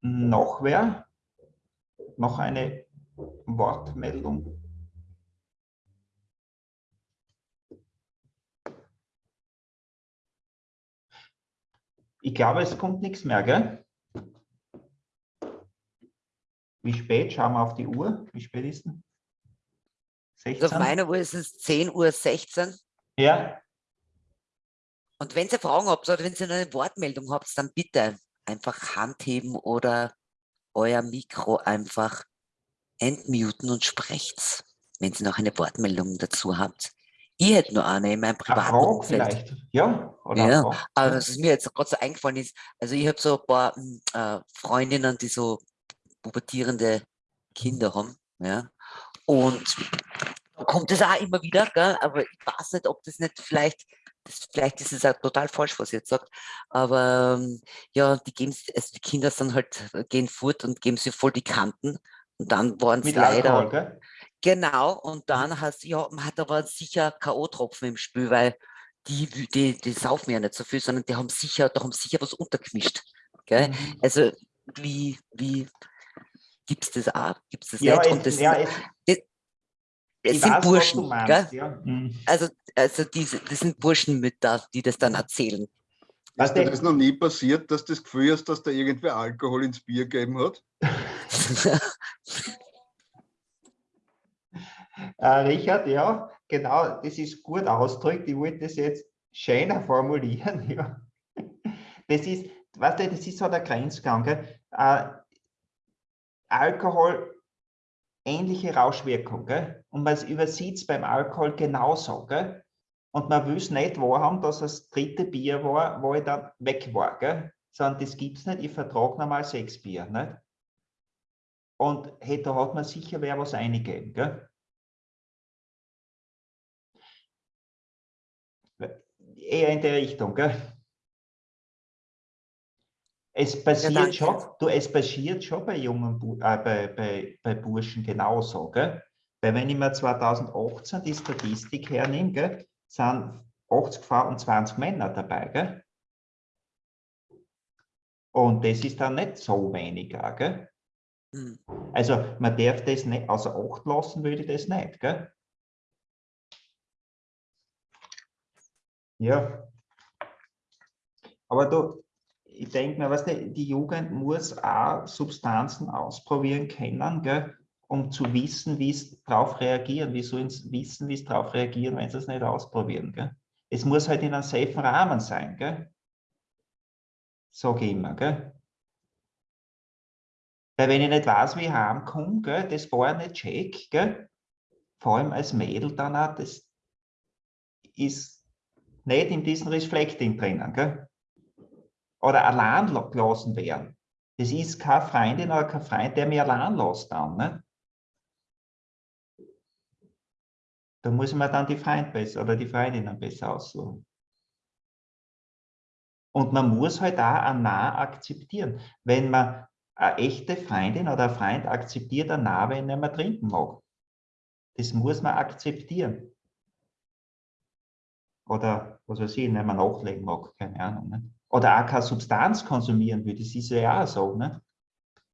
Noch wer? Noch eine Wortmeldung? Ich glaube, es kommt nichts mehr, gell? Wie spät? Schauen wir auf die Uhr. Wie spät ist denn? Also auf 16? meiner Uhr ist es 10.16 Uhr. Ja, Und wenn ihr Fragen habt oder wenn ihr eine Wortmeldung habt, dann bitte einfach Hand heben oder euer Mikro einfach entmuten und sprecht's, wenn ihr noch eine Wortmeldung dazu habt. Ich hätte nur eine in meinem eine privaten Frage Umfeld. vielleicht. Ja, oder Ja, aber was mir jetzt gerade so eingefallen ist, also ich habe so ein paar mm, äh, Freundinnen, die so pubertierende Kinder haben, ja, und kommt es auch immer wieder, gell? aber ich weiß nicht, ob das nicht vielleicht, das, vielleicht ist es auch total falsch, was ihr jetzt sagt, aber ähm, ja, die geben, also die Kinder sind halt, äh, gehen fort und geben sie voll die Kanten und dann waren es Mit leider, Alkohol, gell? Genau, und dann hast ja, man hat aber sicher K.O.-Tropfen im Spiel, weil die, die, die saufen ja nicht so viel, sondern die haben sicher, da haben sicher was untergemischt. Gell? Mhm. Also wie, wie gibt es das auch? Gibt es das Ja, nicht? es, Und das, ja, es, es sind weiß, Burschen, meinst, ja. mhm. Also, also diese, das sind Burschenmütter, die das dann erzählen. Ist dir das noch nie passiert, dass du das Gefühl hast, dass da irgendwer Alkohol ins Bier gegeben hat? <laughs> äh, Richard, ja, genau, das ist gut ausgedrückt. Ich wollte das jetzt schöner formulieren. <laughs> Ja. Das ist, weißt du, das ist so der Grenzgang. Äh, Alkohol ähnliche Rauschwirkung. Gell? Und man übersieht es beim Alkohol genauso. Gell? Und man will es nicht wahrhaben, dass das dritte Bier war, wo ich dann weg war. Gell? Sondern das gibt es nicht. Ich vertrage normal sechs Bier. Nicht? Und hey, da hat man sicher wer was eingegeben. Gell? Eher in der Richtung. Gell? Es passiert ja, schon, du, es passiert schon bei jungen äh, bei, bei, bei Burschen genauso. Gell? Weil wenn ich mir 2018 die Statistik hernehme, gell, sind 80 Frauen und 20 Männer dabei. Gell? Und das ist dann nicht so weniger. Gell? Hm. Also man darf das nicht außer Acht lassen, würde ich das nicht. Gell? Ja. Aber du, ich denke mir, weißt du, die Jugend muss auch Substanzen ausprobieren können, gell, um zu wissen, wie es darauf reagieren. Wie sollen sie wissen, wie es darauf reagieren, wenn sie es nicht ausprobieren? Gell? Es muss halt in einem safen Rahmen sein. Gell? Sag ich immer. Gell? Weil wenn ich nicht weiß, wie ich heimkomme, gell, das war nicht check, gell? vor allem als Mädel dann auch, das ist nicht in diesem Reflecting drinnen. Gell? Oder allein gelassen werden. Das ist keine Freundin oder kein Freund, der mich allein lässt dann. Ne? Da muss man dann die Freund besser oder die Freundinnen besser aussuchen. Und man muss halt auch ein Nah akzeptieren. Wenn man eine echte Freundin oder ein Freund akzeptiert ein Nah, wenn er nicht mehr trinken mag. Das muss man akzeptieren. Oder was weiß ich, wenn man nachlegen mag, keine Ahnung. Ne? Oder auch keine Substanz konsumieren will. Das ist ja auch so. Ne?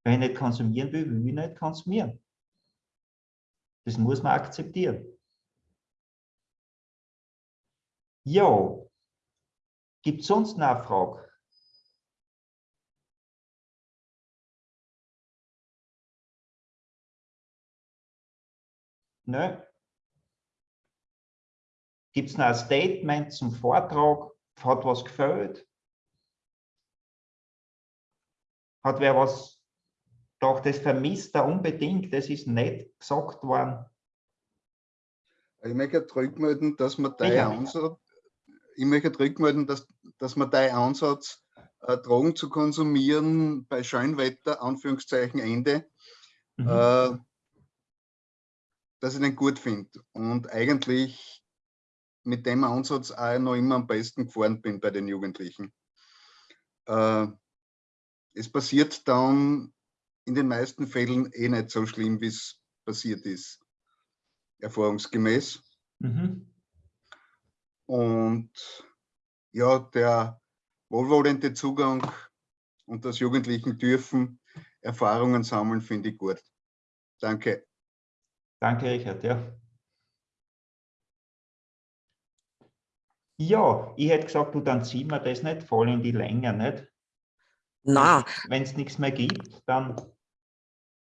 Wenn ich nicht konsumieren will, will ich nicht konsumieren. Das muss man akzeptieren. Ja, gibt es sonst eine Frage? Nö. Gibt es noch ein Statement zum Vortrag? Hat was gefällt? Hat wer was doch das vermisst er unbedingt, das ist nicht gesagt worden. Ich möchte rückmelden, dass man dein Ansatz, ich möchte rückmelden, dass, dass man dein Ansatz, äh, Drogen zu konsumieren bei Scheinwetter, Anführungszeichen Ende, mhm. äh, dass ich den gut finde. Und eigentlich mit dem Ansatz auch noch immer am besten gefahren bin bei den Jugendlichen. Äh, es passiert dann in den meisten Fällen eh nicht so schlimm, wie es passiert ist, erfahrungsgemäß. Mhm. Und ja, der wohlwollende Zugang und das Jugendlichen dürfen Erfahrungen sammeln, finde ich gut. Danke. Danke, Richard. Ja. Ja, ich hätte gesagt, du, dann ziehen wir das nicht voll in die Länge, nicht? Na. Wenn es nichts mehr gibt, dann.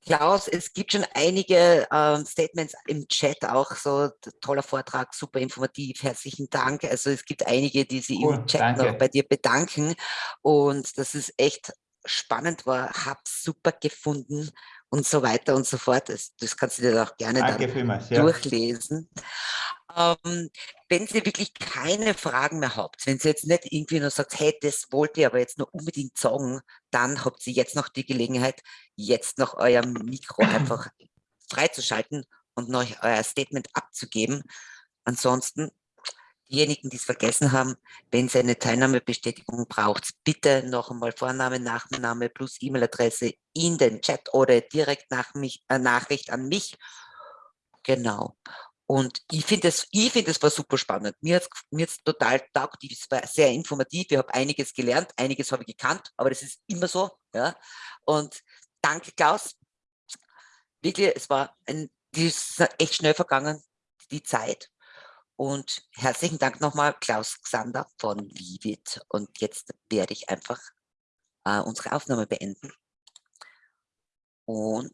Klaus, es gibt schon einige äh, Statements im Chat auch, so toller Vortrag, super informativ, herzlichen Dank. Also es gibt einige, die sich cool, im Chat danke. noch bei dir bedanken und das ist echt spannend war, hab's super gefunden und so weiter und so fort. Das, das kannst du dir auch gerne Danke dann vielmals, ja. durchlesen. Ähm, wenn Sie wirklich keine Fragen mehr habt, wenn Sie jetzt nicht irgendwie nur sagt, hey, das wollte ich aber jetzt noch unbedingt sagen, dann habt ihr jetzt noch die Gelegenheit, jetzt noch euer Mikro <clears throat> einfach freizuschalten und noch euer Statement abzugeben. Ansonsten diejenigen, die es vergessen haben, wenn Sie eine Teilnahmebestätigung braucht, bitte noch einmal Vorname, Nachname plus E-Mail-Adresse in den Chat oder direkt nach mich, äh, Nachricht an mich. Genau. Und ich finde es, ich war super spannend. Mir hat es mir total taugt. Es war sehr informativ. Ich habe einiges gelernt, einiges habe ich gekannt, aber das ist immer so. Ja. Und danke, Klaus. Wirklich, es war ein, die ist echt schnell vergangen, die Zeit. Und herzlichen Dank nochmal, Klaus Xander von Vivid. Und jetzt werde ich einfach äh, unsere Aufnahme beenden. Und